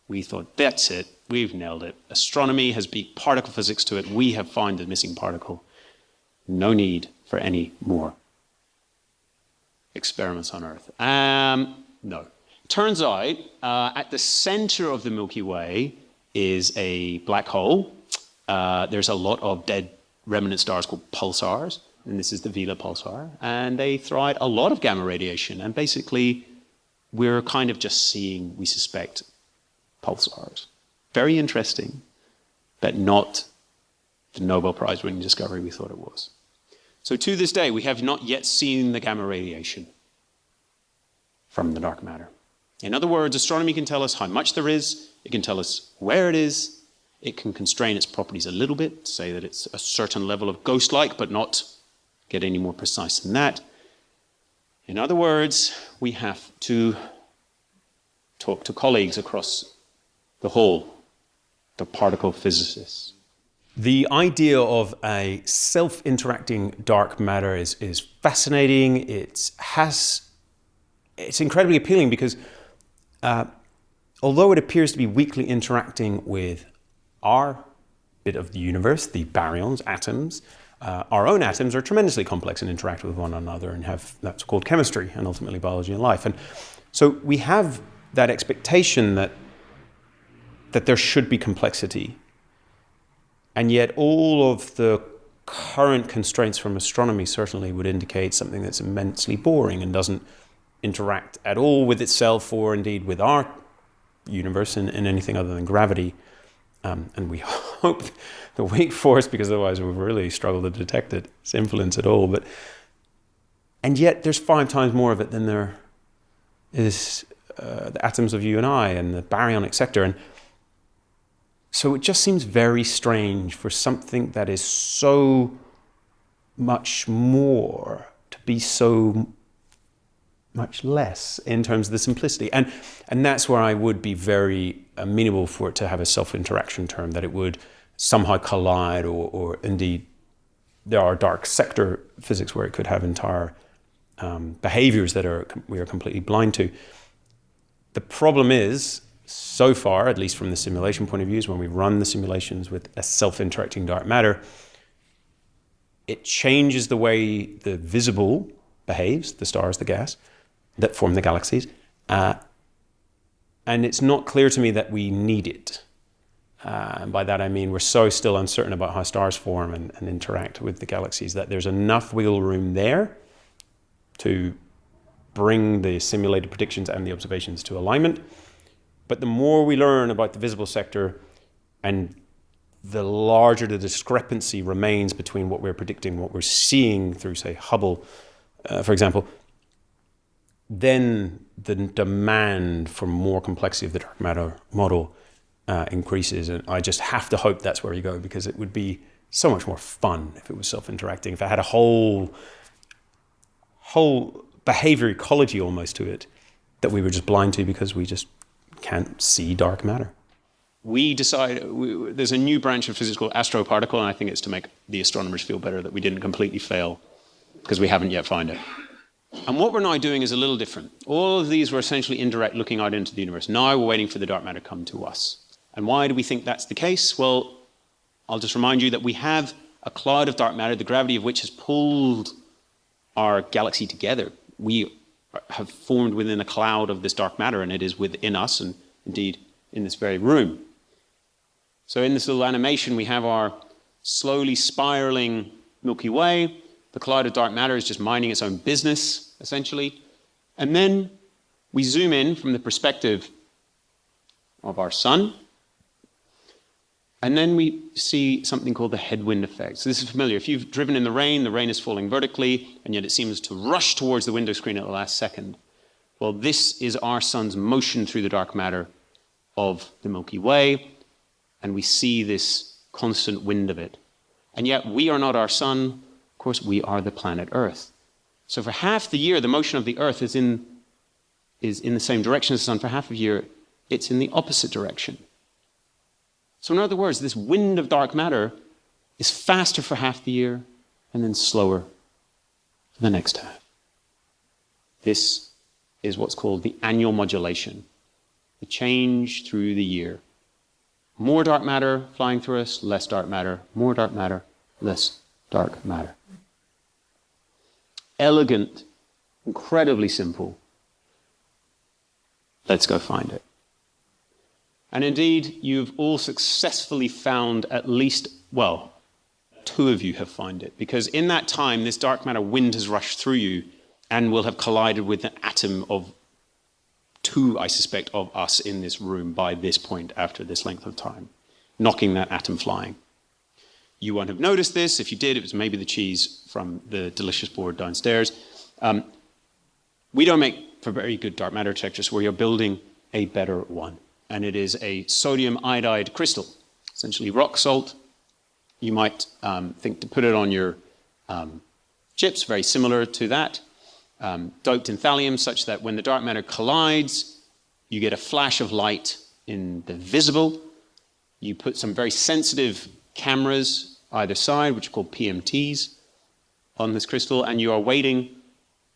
We thought, that's it, we've nailed it. Astronomy has beat particle physics to it. We have found the missing particle. No need for any more experiments on Earth. Um, no. Turns out, uh, at the center of the Milky Way, is a black hole. Uh, there's a lot of dead remnant stars called pulsars, and this is the Vela pulsar, and they throw out a lot of gamma radiation, and basically we're kind of just seeing, we suspect, pulsars. Very interesting, but not the Nobel Prize winning discovery we thought it was. So to this day, we have not yet seen the gamma radiation from the dark matter. In other words, astronomy can tell us how much there is, it can tell us where it is, it can constrain its properties a little bit, say that it's a certain level of ghost-like, but not get any more precise than that. In other words, we have to talk to colleagues across the hall, the particle physicists.
The idea of a self-interacting dark matter is, is fascinating. It has, it's incredibly appealing because uh, although it appears to be weakly interacting with our bit of the universe, the baryons, atoms, uh, our own atoms are tremendously complex and interact with one another and have that's called chemistry and ultimately biology and life. And so we have that expectation that that there should be complexity. And yet all of the current constraints from astronomy certainly would indicate something that's immensely boring and doesn't interact at all with itself or indeed with our universe in, in anything other than gravity. Um, and we (laughs) hope the weak force, because otherwise we've really struggled to detect its influence at all. But and yet there's five times more of it than there is uh, the atoms of you and I and the baryonic sector. And so it just seems very strange for something that is so much more to be so much less in terms of the simplicity. And, and that's where I would be very amenable for it to have a self-interaction term, that it would somehow collide or, or indeed there are dark sector physics where it could have entire um, behaviors that are we are completely blind to. The problem is, so far, at least from the simulation point of view, is when we run the simulations with a self-interacting dark matter, it changes the way the visible behaves, the stars, the gas, that form the galaxies. Uh, and it's not clear to me that we need it. Uh, and by that I mean we're so still uncertain about how stars form and, and, interact with the galaxies that there's enough wiggle room there to bring the simulated predictions and the observations to alignment. But the more we learn about the visible sector and the larger the discrepancy remains between what we're predicting, what we're seeing through, say, Hubble, uh, for example, then the demand for more complexity of the dark matter model uh, increases. And I just have to hope that's where you go because it would be so much more fun if it was self-interacting. If it had a whole whole behavior ecology almost to it that we were just blind to because we just can't see dark matter.
We decide we, there's a new branch of physics called astroparticle, and I think it's to make the astronomers feel better that we didn't completely fail because we haven't yet found it. And what we're now doing is a little different. All of these were essentially indirect looking out into the universe. Now we're waiting for the dark matter to come to us. And why do we think that's the case? Well, I'll just remind you that we have a cloud of dark matter, the gravity of which has pulled our galaxy together. We have formed within a cloud of this dark matter, and it is within us, and indeed in this very room. So in this little animation, we have our slowly spiraling Milky Way. The cloud of dark matter is just minding its own business, essentially. And then we zoom in from the perspective of our sun, and then we see something called the headwind effect. So this is familiar. If you've driven in the rain, the rain is falling vertically, and yet it seems to rush towards the window screen at the last second. Well, this is our sun's motion through the dark matter of the Milky Way, and we see this constant wind of it. And yet we are not our sun. Of course, we are the planet Earth. So for half the year, the motion of the Earth is in, is in the same direction as the sun. For half of year, it's in the opposite direction. So, in other words, this wind of dark matter is faster for half the year and then slower for the next half. This is what's called the annual modulation, the change through the year. More dark matter flying through us, less dark matter, more dark matter, less dark matter. Elegant, incredibly simple. Let's go find it. And indeed, you've all successfully found at least, well, two of you have found it. Because in that time, this dark matter wind has rushed through you and will have collided with an atom of two, I suspect, of us in this room by this point after this length of time, knocking that atom flying. You won't have noticed this. If you did, it was maybe the cheese from the delicious board downstairs. Um, we don't make for very good dark matter detectors where you're building a better one and it is a sodium iodide crystal, essentially rock salt. You might um, think to put it on your um, chips, very similar to that, um, doped in thallium, such that when the dark matter collides, you get a flash of light in the visible. You put some very sensitive cameras either side, which are called PMTs, on this crystal, and you are waiting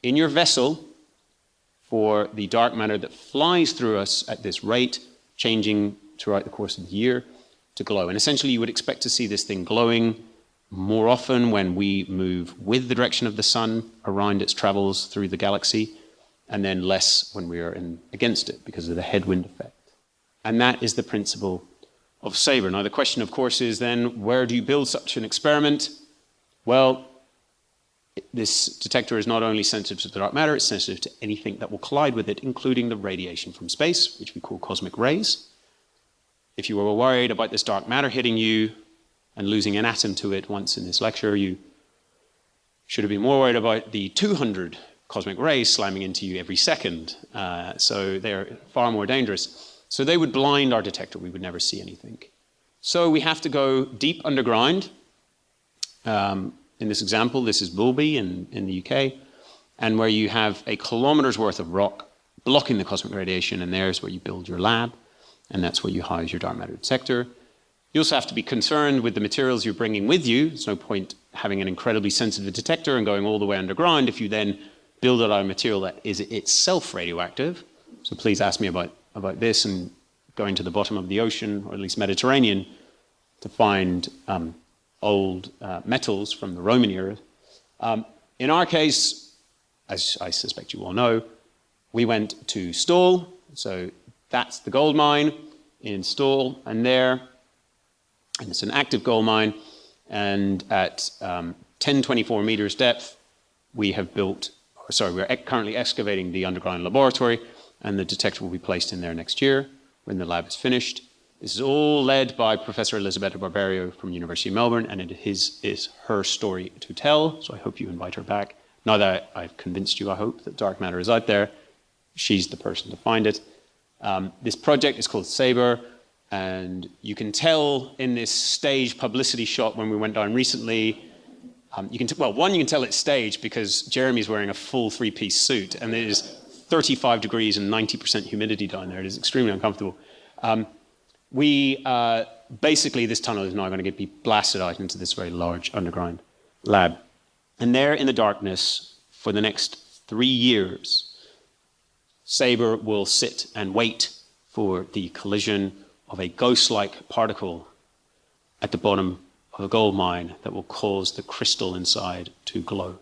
in your vessel for the dark matter that flies through us at this rate changing throughout the course of the year to glow. And essentially, you would expect to see this thing glowing more often when we move with the direction of the sun around its travels through the galaxy, and then less when we are in, against it because of the headwind effect. And that is the principle of SABRE. Now, the question, of course, is then where do you build such an experiment? Well, this detector is not only sensitive to the dark matter, it's sensitive to anything that will collide with it, including the radiation from space, which we call cosmic rays. If you were worried about this dark matter hitting you and losing an atom to it once in this lecture, you should have been more worried about the 200 cosmic rays slamming into you every second. Uh, so they're far more dangerous. So they would blind our detector. We would never see anything. So we have to go deep underground. Um, in this example, this is Boulby in, in the UK, and where you have a kilometer's worth of rock blocking the cosmic radiation, and there's where you build your lab, and that's where you house your dark matter detector. You also have to be concerned with the materials you're bringing with you. There's no point having an incredibly sensitive detector and going all the way underground if you then build out a material that is itself radioactive. So please ask me about, about this and going to the bottom of the ocean, or at least Mediterranean, to find um, old uh, metals from the Roman era. Um, in our case, as I suspect you all know, we went to Stawell, so that's the gold mine in Stawell, and there, and it's an active gold mine, and at um, 1024 meters depth, we have built, sorry, we're currently excavating the underground laboratory, and the detector will be placed in there next year when the lab is finished. This is all led by Professor Elisabetta Barberio from University of Melbourne, and it is, is her story to tell, so I hope you invite her back. Now that I've convinced you, I hope, that dark matter is out there, she's the person to find it. Um, this project is called SABRE, And you can tell in this stage publicity shot when we went down recently, um, you can well, one, you can tell it's staged because Jeremy's wearing a full three-piece suit, and it is 35 degrees and 90% humidity down there. It is extremely uncomfortable. Um, we uh, basically this tunnel is now going to get be blasted out into this very large underground lab, and there in the darkness for the next three years, SABRE will sit and wait for the collision of a ghost-like particle at the bottom of a gold mine that will cause the crystal inside to glow.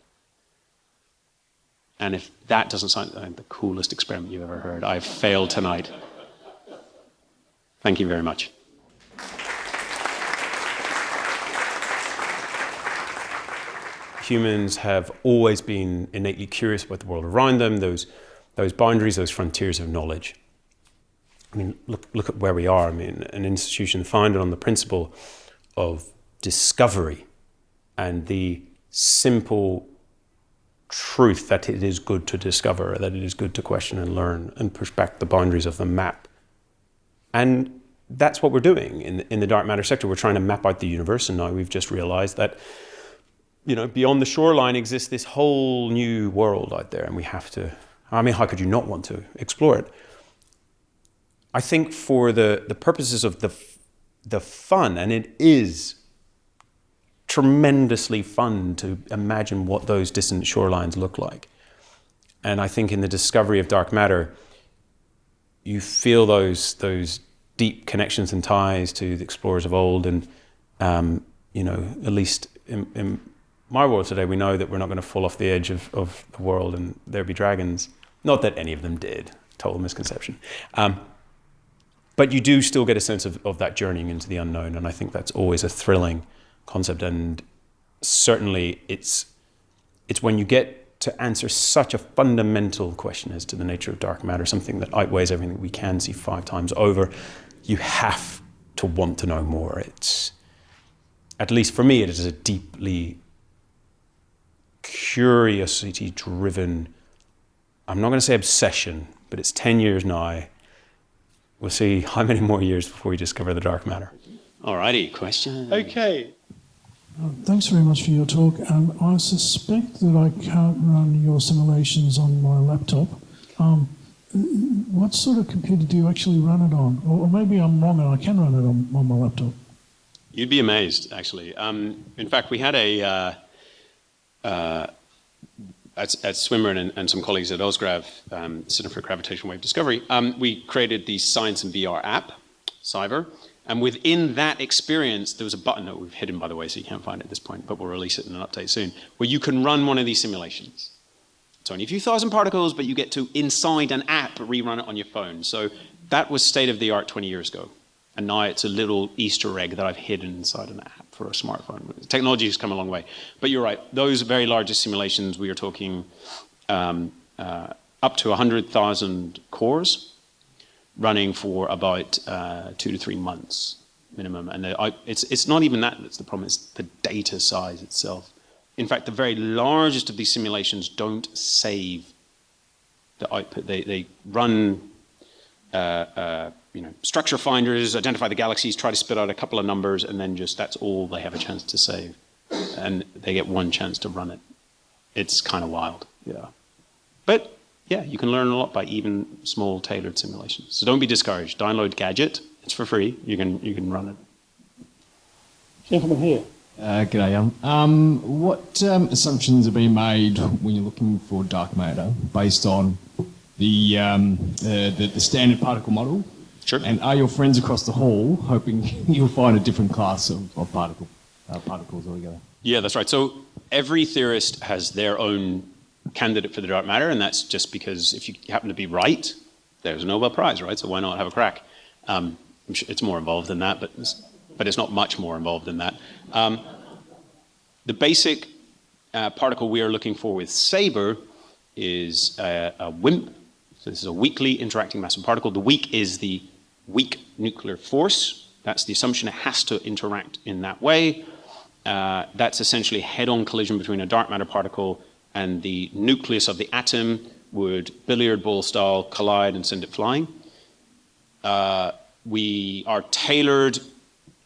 And if that doesn't sound like the coolest experiment you've ever heard, I've failed tonight. Thank you very much.
Humans have always been innately curious about the world around them, those, those boundaries, those frontiers of knowledge. I mean, look, look at where we are. I mean, an institution founded on the principle of discovery and the simple truth that it is good to discover, that it is good to question and learn and push back the boundaries of the map. And that's what we're doing in, in the dark matter sector. We're trying to map out the universe, and now we've just realized that you know, beyond the shoreline exists this whole new world out there, and we have to. I mean, how could you not want to explore it? I think for the, the purposes of the, the fun, and it is tremendously fun to imagine what those distant shorelines look like. And I think in the discovery of dark matter, you feel those those deep connections and ties to the explorers of old, and um, you know, at least in, in, my world today, we know that we're not going to fall off the edge of, of the world and there be dragons. Not that any of them did, total misconception. Um, but you do still get a sense of, of that journeying into the unknown, and I think that's always a thrilling concept. And certainly, it's it's when you get to answer such a fundamental question as to the nature of dark matter, something that outweighs everything we can see five times over. You have to want to know more. It's at least for me, it is a deeply curiosity driven. I'm not going to say obsession, but it's 10 years now. We'll see how many more years before we discover the dark matter.
Alrighty, question.
Okay.
Uh, thanks very much for your talk. Um, I suspect that I can't run your simulations on my laptop. Um, what sort of computer do you actually run it on? Or, or maybe I'm wrong and I can run it on, on my laptop.
You'd be amazed, actually. Um, in fact, we had a uh, uh, at, at and, and, some colleagues at OzGrav, um, Center for Gravitational Wave Discovery, um, we created the Science and VR app, Cyber. And within that experience, there was a button that we've hidden, by the way, so you can't find it at this point, but we'll release it in an update soon, where you can run one of these simulations. It's only a few thousand particles, but you get to, inside an app, rerun it on your phone. So that was state of the art 20 years ago. And now it's a little Easter egg that I've hidden inside an app for a smartphone. Technology has come a long way. But you're right, those very largest simulations, we are talking um, uh, up to 100,000 cores running for about uh, two to three months minimum. And it's, it's not even that that's the problem, it's the data size itself. In fact, the very largest of these simulations don't save the output. They, they run uh, uh you know, structure finders, identify the galaxies, try to spit out a couple of numbers, and then just that's all they have a chance to save. And they get one chance to run it. It's kind of wild, yeah. But yeah, you can learn a lot by even small tailored simulations. So don't be discouraged. Download Gadget. It's for free. You can you can run it.
Gentleman here.
Uh, g'day, um, um, what um, assumptions are being made when you're looking for dark matter based on the, um, uh, the, the standard particle model
Sure.
And are your friends across the hall hoping (laughs) you'll find a different class of, of particle, uh, particles altogether?
Yeah, that's right. So every theorist has their own candidate for the dark matter, and that's just because if you happen to be right, there's a Nobel Prize, right? So why not have a crack? Um, it's more involved than that, but it's, but it's not much more involved than that. Um, the basic uh, particle we are looking for with SABRE is a, a WIMP. So this is a weakly interacting massive particle. The weak is the weak nuclear force. That's the assumption it has to interact in that way. Uh, that's essentially head-on collision between a dark matter particle and the nucleus of the atom would billiard ball style collide and send it flying. Uh, we are tailored.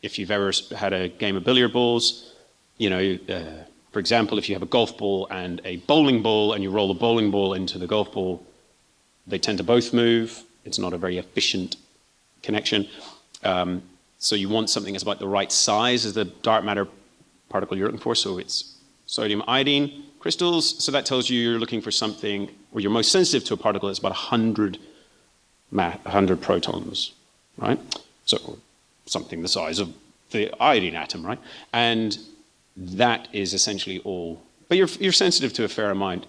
If you've ever had a game of billiard balls, you know, uh, for example, if you have a golf ball and a bowling ball and you roll the bowling ball into the golf ball, they tend to both move. It's not a very efficient connection. Um, so you want something that's about the right size as the dark matter particle you're looking for. So it's sodium iodine crystals. So that tells you you're looking for something, or you're most sensitive to a particle that's about 100, 100 protons, right? So something the size of the iodine atom, right? And that is essentially all. But you're, you're sensitive to a fair amount.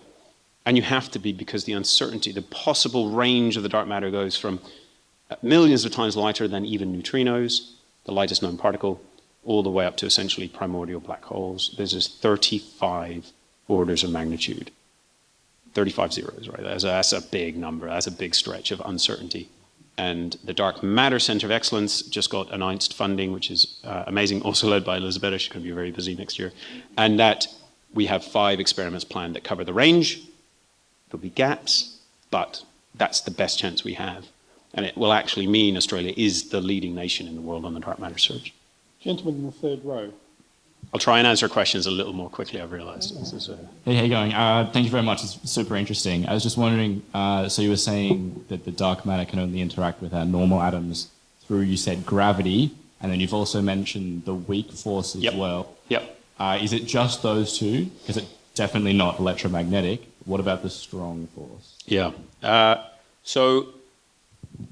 And you have to be because the uncertainty, the possible range of the dark matter goes from millions of times lighter than even neutrinos, the lightest known particle, all the way up to essentially primordial black holes. There's this 35 orders of magnitude. 35 zeros, right? That's a, that's a big number. That's a big stretch of uncertainty. And the Dark Matter Center of Excellence just got announced funding, which is uh, amazing, also led by Elizabeth. She's going to be very busy next year. And that we have five experiments planned that cover the range. There'll be gaps, but that's the best chance we have. And it will actually mean Australia is the leading nation in the world on the dark matter search.
Gentleman in the third row.
I'll try and answer questions a little more quickly, I've realized. This is a...
Hey, how you going? Uh, thank you very much. It's super interesting. I was just wondering, uh, so you were saying that the dark matter can only interact with our normal atoms through, you said, gravity, and then you've also mentioned the weak force as
yep.
well.
Yep.
Uh, is it just those two? Is it definitely not electromagnetic? What about the strong force?
Yeah. Uh, so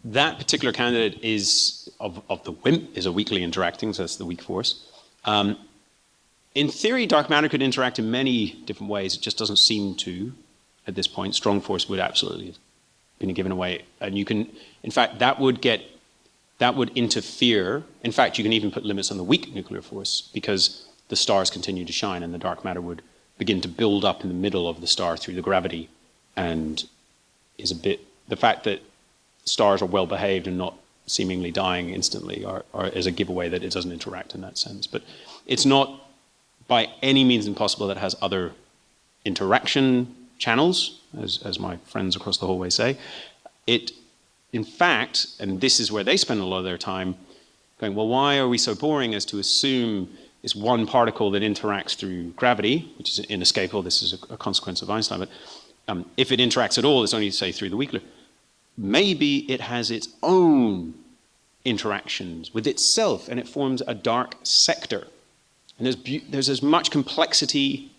that particular candidate is of, of the WIMP, is a weakly interacting, so that's the weak force. Um, in theory, dark matter could interact in many different ways. It just doesn't seem to at this point. Strong force would absolutely have been given away. And you can, in fact, that would get, that would interfere. In fact, you can even put limits on the weak nuclear force because the stars continue to shine and the dark matter would begin to build up in the middle of the star through the gravity and is a bit, the fact that stars are well behaved and not seemingly dying instantly are, are, is a giveaway that it doesn't interact in that sense. But it's not by any means impossible that has other interaction channels, as, as my friends across the hallway say. It, in fact, and this is where they spend a lot of their time going, well, why are we so boring as to assume it's one particle that interacts through gravity, which is inescapable, this is a, a consequence of Einstein, but um, if it interacts at all, it's only, say, through the weak maybe it has its own interactions with itself and it forms a dark sector. And there's, there's as much complexity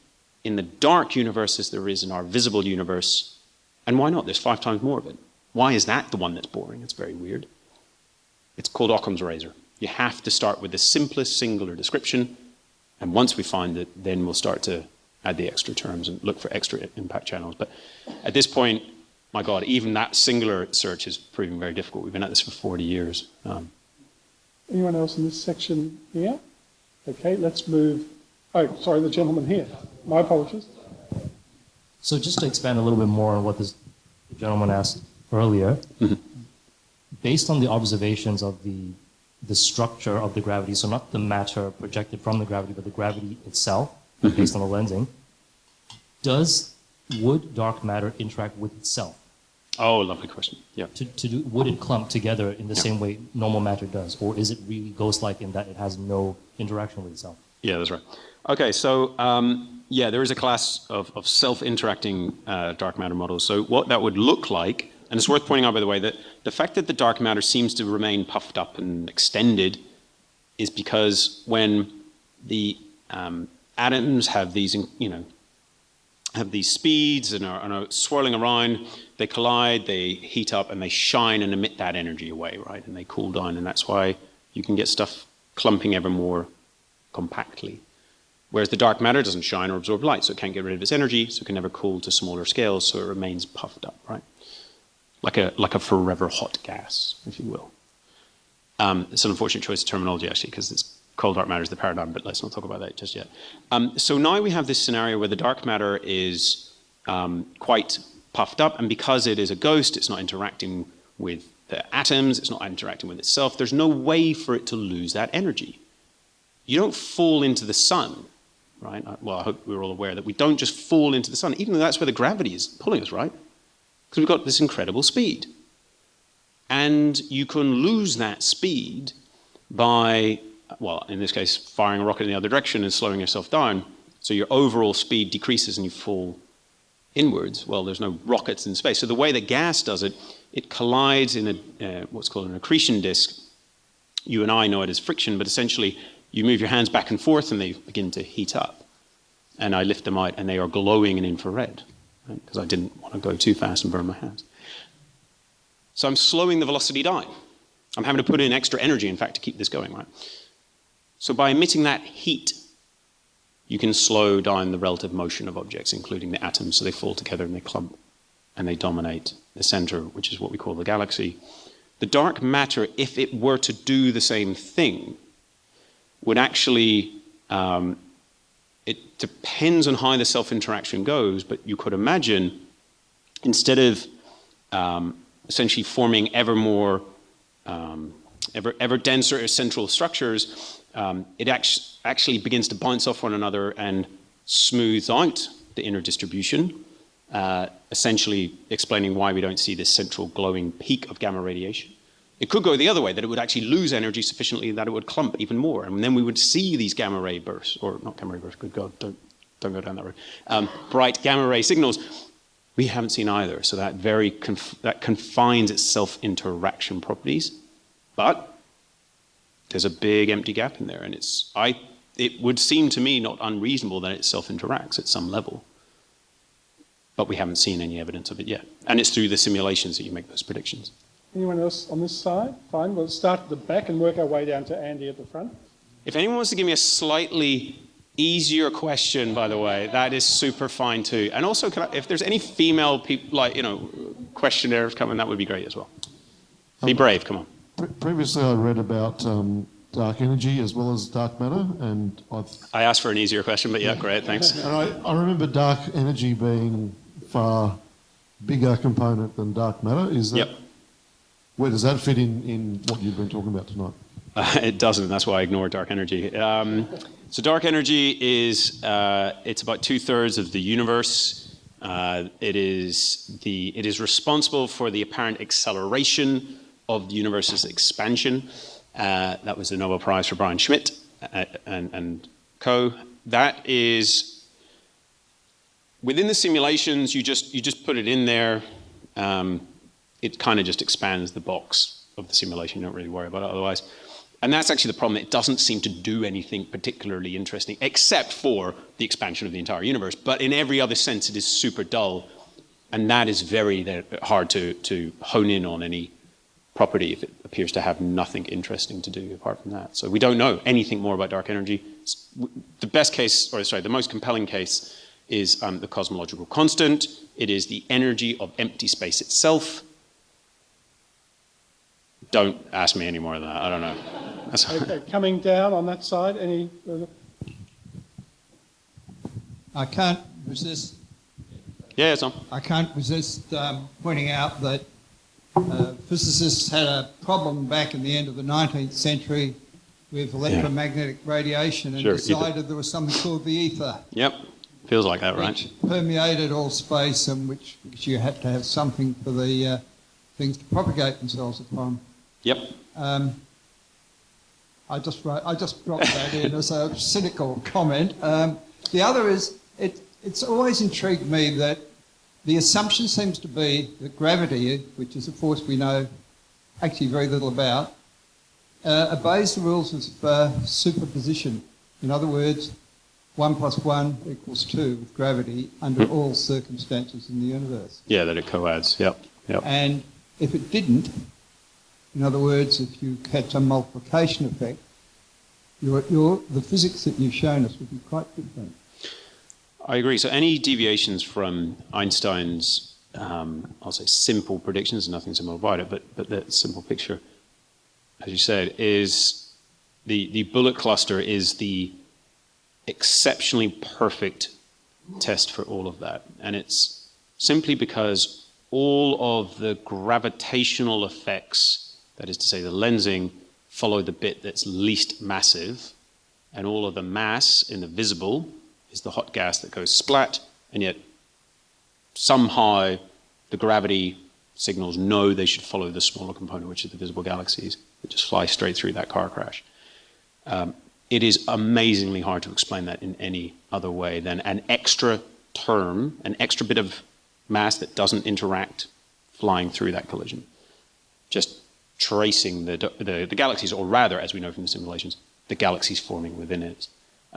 in the dark universe as there is in our visible universe. And why not? There's five times more of it. Why is that the one that's boring? It's very weird. It's called Occam's razor. You have to start with the simplest singular description. And once we find it, then we'll start to add the extra terms and look for extra impact channels. But at this point, my God, even that singular search is proving very difficult. We've been at this for 40 years. Um,
Anyone else in this section here? Okay, let's move. Oh, sorry, the gentleman here. My apologies.
So just to expand a little bit more on what this gentleman asked earlier, mm-hmm. based on the observations of the the structure of the gravity, so not the matter projected from the gravity, but the gravity itself, mm-hmm. based on the lensing, does would dark matter interact with itself?
Oh, lovely question. Yeah.
To, to do, would it clump together in the yeah. same way normal matter does, or is it really ghost-like in that it has no interaction with itself?
Yeah, that's right. Okay, so um, yeah, there is a class of, of self-interacting uh, dark matter models. So what that would look like, and it's worth pointing out, by the way, that the fact that the dark matter seems to remain puffed up and extended is because when the um, atoms have these, you know, have these speeds and are, and are, swirling around. They collide, they heat up, and they shine and emit that energy away, right? And they cool down, and that's why you can get stuff clumping ever more compactly. Whereas the dark matter doesn't shine or absorb light, so it can't get rid of its energy, so it can never cool to smaller scales, so it remains puffed up, right? Like a, like a forever hot gas, if you will. Um, it's an unfortunate choice of terminology, actually, because it's cold dark matter is the paradigm, but let's not talk about that just yet. Um, so now we have this scenario where the dark matter is um, quite puffed up, and because it is a ghost, it's not interacting with the atoms, it's not interacting with itself. There's no way for it to lose that energy. You don't fall into the sun, right? Well, I hope we're all aware that we don't just fall into the sun, even though that's where the gravity is pulling us, right? Because we've got this incredible speed. And you can lose that speed by, well, in this case, firing a rocket in the other direction and slowing yourself down. So your overall speed decreases and you fall inwards. Well, there's no rockets in space. So the way that gas does it, it collides in a, uh, what's called an accretion disk. You and I know it as friction, but essentially you move your hands back and forth and they begin to heat up. And I lift them out and they are glowing in infrared because right? I didn't want to go too fast and burn my hands. So I'm slowing the velocity down. I'm having to put in extra energy, in fact, to keep this going, right? So by emitting that heat, you can slow down the relative motion of objects, including the atoms, so they fall together and they clump and they dominate the center, which is what we call the galaxy. The dark matter, if it were to do the same thing, would actually, um, it depends on how the self-interaction goes, but you could imagine instead of um, essentially forming ever more, um, ever, ever denser central structures, um, it act actually begins to bounce off one another and smooths out the inner distribution, uh, essentially explaining why we don't see this central glowing peak of gamma radiation. It could go the other way, that it would actually lose energy sufficiently that it would clump even more, and then we would see these gamma ray bursts, or not gamma ray bursts, good God, don't, don't go down that road, um, bright gamma ray signals. We haven't seen either, so that very conf that confines its self-interaction properties, but there's a big empty gap in there, and it's I it would seem to me not unreasonable that it self-interacts at some level. But we haven't seen any evidence of it yet. And it's through the simulations that you make those predictions.
Anyone else on this side? Fine, we'll start at the back and work our way down to Andy at the front.
If anyone wants to give me a slightly easier question, by the way, that is super fine too. And also, I, if there's any female people, like, you know, questionnaires coming, that would be great as well. Be um, brave, come on.
Pre previously, I read about um, dark energy as well as dark matter, and I've...
I asked for an easier question, but yeah, great, thanks.
And I, I remember dark energy being far bigger component than dark matter. Is that... Yep. Where does that fit in, in what you've been talking about tonight?
Uh, it doesn't. That's why I ignore dark energy. Um, so dark energy is uh, it's about two thirds of the universe. Uh, it is the it is responsible for the apparent acceleration of the universe's expansion. Uh, that was the Nobel Prize for Brian Schmidt uh, and, and co. That is within the simulations. You just you just put it in there. Um, it kind of just expands the box of the simulation. You don't really worry about it otherwise. And that's actually the problem. It doesn't seem to do anything particularly interesting, except for the expansion of the entire universe. But in every other sense, it is super dull. And that is very hard to, to hone in on any property if it appears to have nothing interesting to do apart from that. So we don't know anything more about dark energy. The best case, or sorry, the most compelling case is um, the cosmological constant. It is the energy of empty space itself. Don't ask me any more than that. I don't know.
okay, coming down on that side, any?
I can't resist.
Yeah, it's on.
I can't resist um, pointing out that uh, physicists had a problem back in the end of the 19th century with electromagnetic yeah. radiation and sure, decided ether. there was something called the ether.
Yep, feels like that, right?
Which permeated all space and which, which you had to have something for the uh, things to propagate themselves upon.
Yep.
Um, I just wrote, I just dropped that in as a cynical comment. Um, the other is it, it's always intrigued me that the assumption seems to be that gravity, which is a force we know actually very little about, uh, obeys the rules of uh, superposition. In other words, 1 plus 1 equals 2 with gravity under all circumstances in the universe.
Yeah, that it coadds, yep. yep.
And if it didn't, in other words, if you had some multiplication effect, your, your, the physics that you've shown us would be quite different.
I agree. So any deviations from Einstein's, um, I'll say simple predictions, nothing simple about it, but, but the simple picture, as you said, is the, the bullet cluster is the exceptionally perfect test for all of that. And it's simply because all of the gravitational effects, that is to say the lensing, follow the bit that's least massive, and all of the mass in the visible is the hot gas that goes splat, and yet somehow the gravity signals know they should follow the smaller component, which is the visible galaxies, that just fly straight through that car crash. Um, it is amazingly hard to explain that in any other way than an extra term, an extra bit of mass that doesn't interact flying through that collision. Just tracing the, the, the galaxies, or rather, as we know from the simulations, the galaxies forming within it.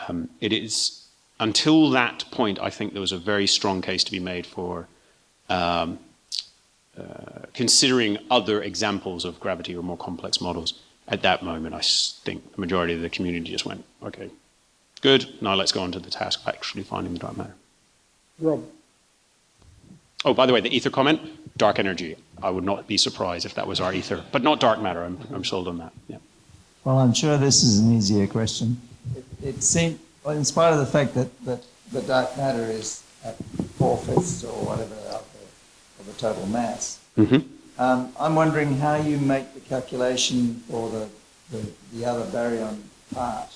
Um, it is, until that point, I think there was a very strong case to be made for um, uh, considering other examples of gravity or more complex models. At that moment, I think the majority of the community just went, okay, good, now let's go on to the task of actually finding the dark matter.
Rob.
Oh, by the way, the ether comment, dark energy. I would not be surprised if that was our ether, but not dark matter. I'm, I'm sold on that. Yeah.
Well, I'm sure this is an easier question. It, it seemed, well, in spite of the fact that, that the dark matter is at four-fifths or whatever of the, of the total mass,
Mm-hmm.
um, I'm wondering how you make the calculation for the, the, the other baryon part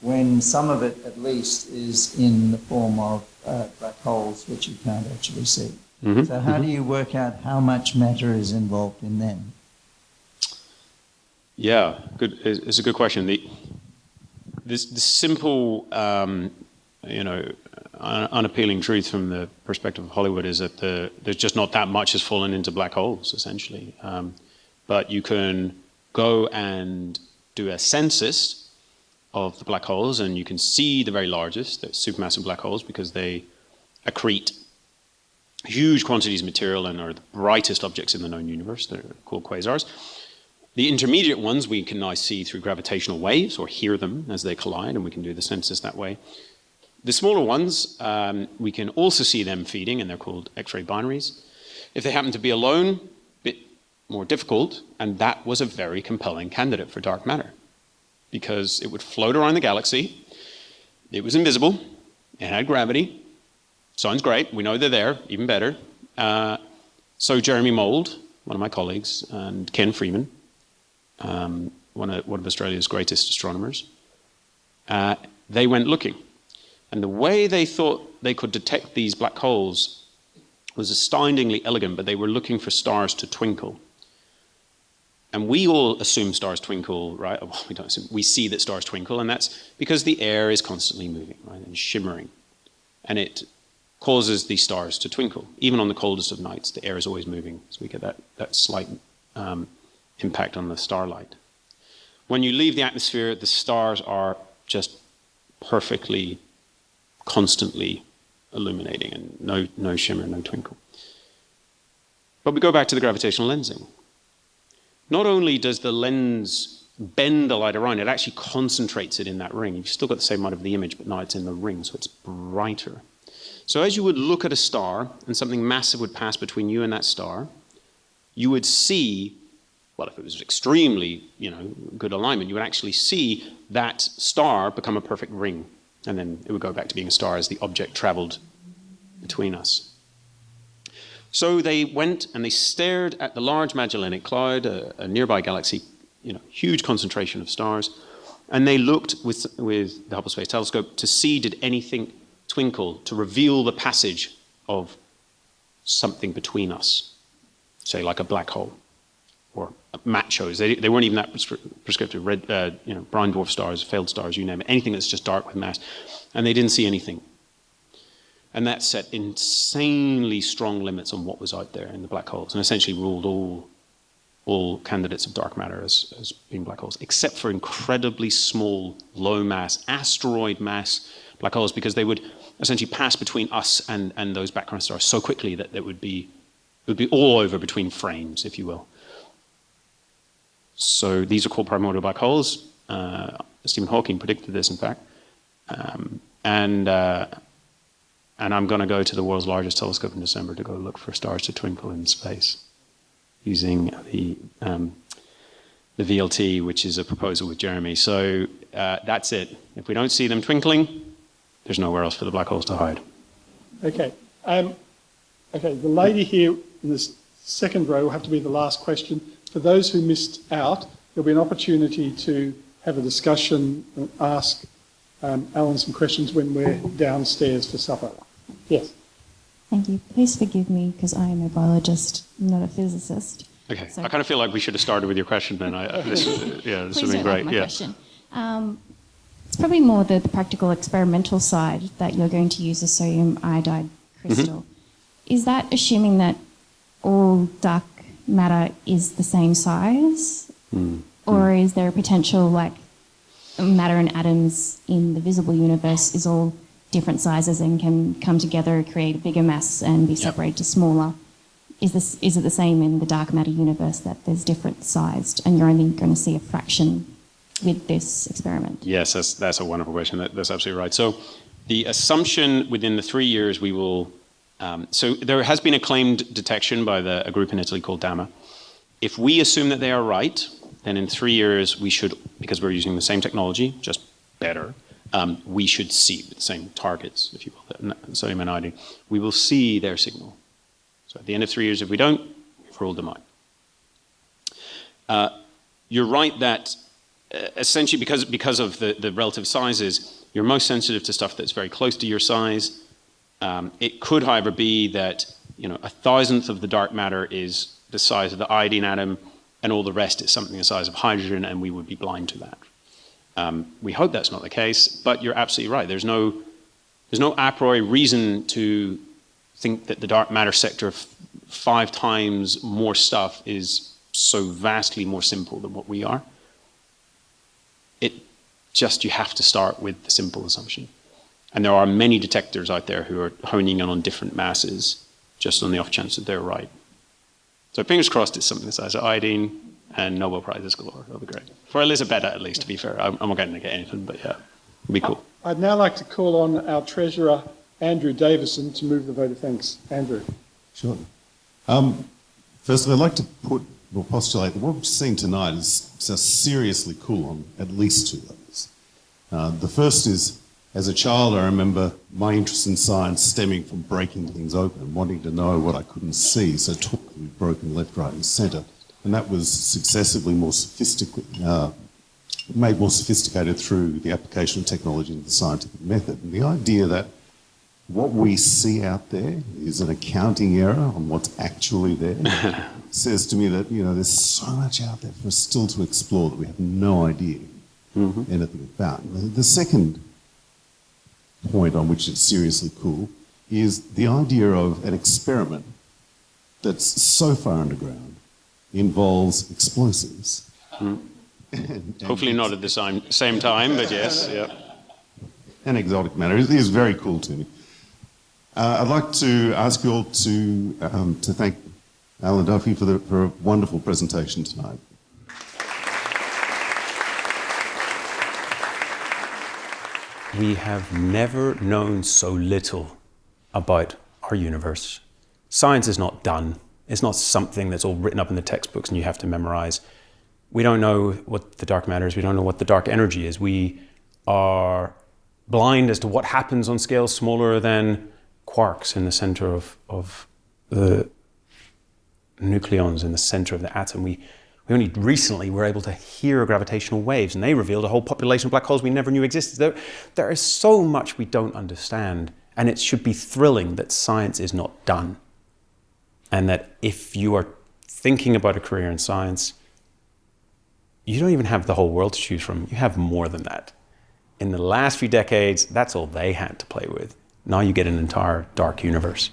when some of it, at least, is in the form of uh, black holes, which you can't actually see.
Mhm,
So how do you work out how much matter is involved in them?
Yeah, good. It's it's a good question. The this the simple, um, you know, un- unappealing truth from the perspective of Hollywood is that the, there's just not that much has fallen into black holes, essentially. Um, but you can go and do a census of the black holes, and you can see the very largest, the supermassive black holes, because they accrete huge quantities of material and are the brightest objects in the known universe. They're called quasars. The intermediate ones we can now see through gravitational waves or hear them as they collide, and we can do the census that way. The smaller ones, um, we can also see them feeding, and they're called X-ray binaries. If they happen to be alone, a bit more difficult, and that was a very compelling candidate for dark matter because it would float around the galaxy. It was invisible. It had gravity. Sounds great. We know they're there, even better. Uh, so Jeremy Mould, one of my colleagues, and Ken Freeman, um, one, of, one of Australia's greatest astronomers, uh, they went looking. And the way they thought they could detect these black holes was astoundingly elegant, but they were looking for stars to twinkle. And we all assume stars twinkle, right? (laughs) Well, we don't assume, we see that stars twinkle, and that's because the air is constantly moving, right, and shimmering. And it causes these stars to twinkle. Even on the coldest of nights, the air is always moving, so we get that, that slight um, impact on the starlight. When you leave the atmosphere, the stars are just perfectly, constantly illuminating and no, no shimmer, no twinkle. But we go back to the gravitational lensing. Not only does the lens bend the light around, it actually concentrates it in that ring. You've still got the same amount of the image, but now it's in the ring, so it's brighter. So as you would look at a star and something massive would pass between you and that star, you would see, well, if it was extremely, you know, good alignment, you would actually see that star become a perfect ring. And then it would go back to being a star as the object traveled between us. So they went and they stared at the Large Magellanic Cloud, a, a nearby galaxy, you know, huge concentration of stars, and they looked with, with the Hubble Space Telescope to see did anything twinkle to reveal the passage of something between us, say like a black hole or MACHOs. They, they weren't even that prescri- prescriptive. Red, uh, you know, brown dwarf stars, failed stars, you name it, anything that's just dark with mass, and they didn't see anything. And that set insanely strong limits on what was out there in the black holes, and essentially ruled all all candidates of dark matter as, as being black holes, except for incredibly small, low mass, asteroid mass black holes, because they would essentially pass between us and, and those background stars so quickly that it would be it would be all over between frames, if you will. So these are called primordial black holes. Uh, Stephen Hawking predicted this, in fact. Um, and uh, and I'm going to go to the world's largest telescope in December to go look for stars to twinkle in space using the um, the VLT, which is a proposal with Jeremy. So uh, that's it. If we don't see them twinkling, there's nowhere else for the black holes to hide.
Okay. Um, okay, the lady here in this second row will have to be the last question. For those who missed out, there'll be an opportunity to have a discussion and ask um, Alan some questions when we're downstairs for supper. Yes.
Thank you. Please forgive me because I am a biologist, not a physicist.
Okay,
So-
I kind of feel like we should have started with your question then. I, I- this, yeah, this would
Please
be
don't laugh
great.
at my
Yeah.
question. Um, it's probably more the, the practical experimental side that you're going to use a sodium iodide crystal. Is that assuming that all dark matter is the same size? Hmm. Or hmm. is there a potential like matter and atoms in the visible universe is all different sizes and can come together, create a bigger mass and be separated to smaller? Is this is it the same in the dark matter universe that there's different sized and you're only going to see a fraction with this experiment?
Yes, that's, that's a wonderful question. That, that's absolutely right. So the assumption within the three years we will, um, so there has been a claimed detection by the, a group in Italy called DAMA. If we assume that they are right, then in three years we should, because we're using the same technology, just better, um, we should see the same targets, if you will, sodium and iodine. We will see their signal. So at the end of three years, if we don't, we've ruled them out. Uh, you're right that uh, essentially because, because of the, the relative sizes, you're most sensitive to stuff that's very close to your size. Um, it could, however, be that you know a thousandth of the dark matter is the size of the iodine atom, and all the rest is something the size of hydrogen, and we would be blind to that. Um, we hope that's not the case, but you're absolutely right. There's no, there's no a priori reason to think that the dark matter sector of five times more stuff is so vastly more simple than what we are. It just, you have to start with the simple assumption. And there are many detectors out there who are honing in on different masses just on the off chance that they're right. So fingers crossed it's something the size of iodine and Nobel Prizes galore. That'll be great. For Elisabetta, at least, to be fair. I'm, I'm not going to get anything, but yeah, it'll be cool.
I'd now like to call on our treasurer, Andrew Davison, to move the vote of thanks. Andrew.
Sure. Um, firstly, I'd like to put or postulate that what we've seen tonight is so seriously cool on at least two levels. Uh, the first is, as a child, I remember my interest in science stemming from breaking things open, wanting to know what I couldn't see, so took to be broken left, right, and centre. And that was successively more sophisticated, uh, made more sophisticated through the application of technology and the scientific method. And the idea that what we see out there is an accounting error on what's actually there (laughs) says to me that you know there's so much out there for us still to explore that we have no idea anything about. The second point on which it's seriously cool is the idea of an experiment that's so far underground involves explosives. And- and
Hopefully not at the same, same time, but yes, yeah.
and exotic matter. It is very cool to me. Uh, I'd like to ask you all to, um, to thank Alan Duffy for, the, for a wonderful presentation tonight.
We have never known so little about our universe. Science is not done. It's not something that's all written up in the textbooks and you have to memorize. We don't know what the dark matter is. We don't know what the dark energy is. We are blind as to what happens on scales smaller than quarks in the center of, of the nucleons in the center of the atom. We, we only recently were able to hear gravitational waves, and they revealed a whole population of black holes we never knew existed. There, there is so much we don't understand, and it should be thrilling that science is not done. And that if you are thinking about a career in science, you don't even have the whole world to choose from. You have more than that. In the last few decades, that's all they had to play with. Now you get an entire dark universe.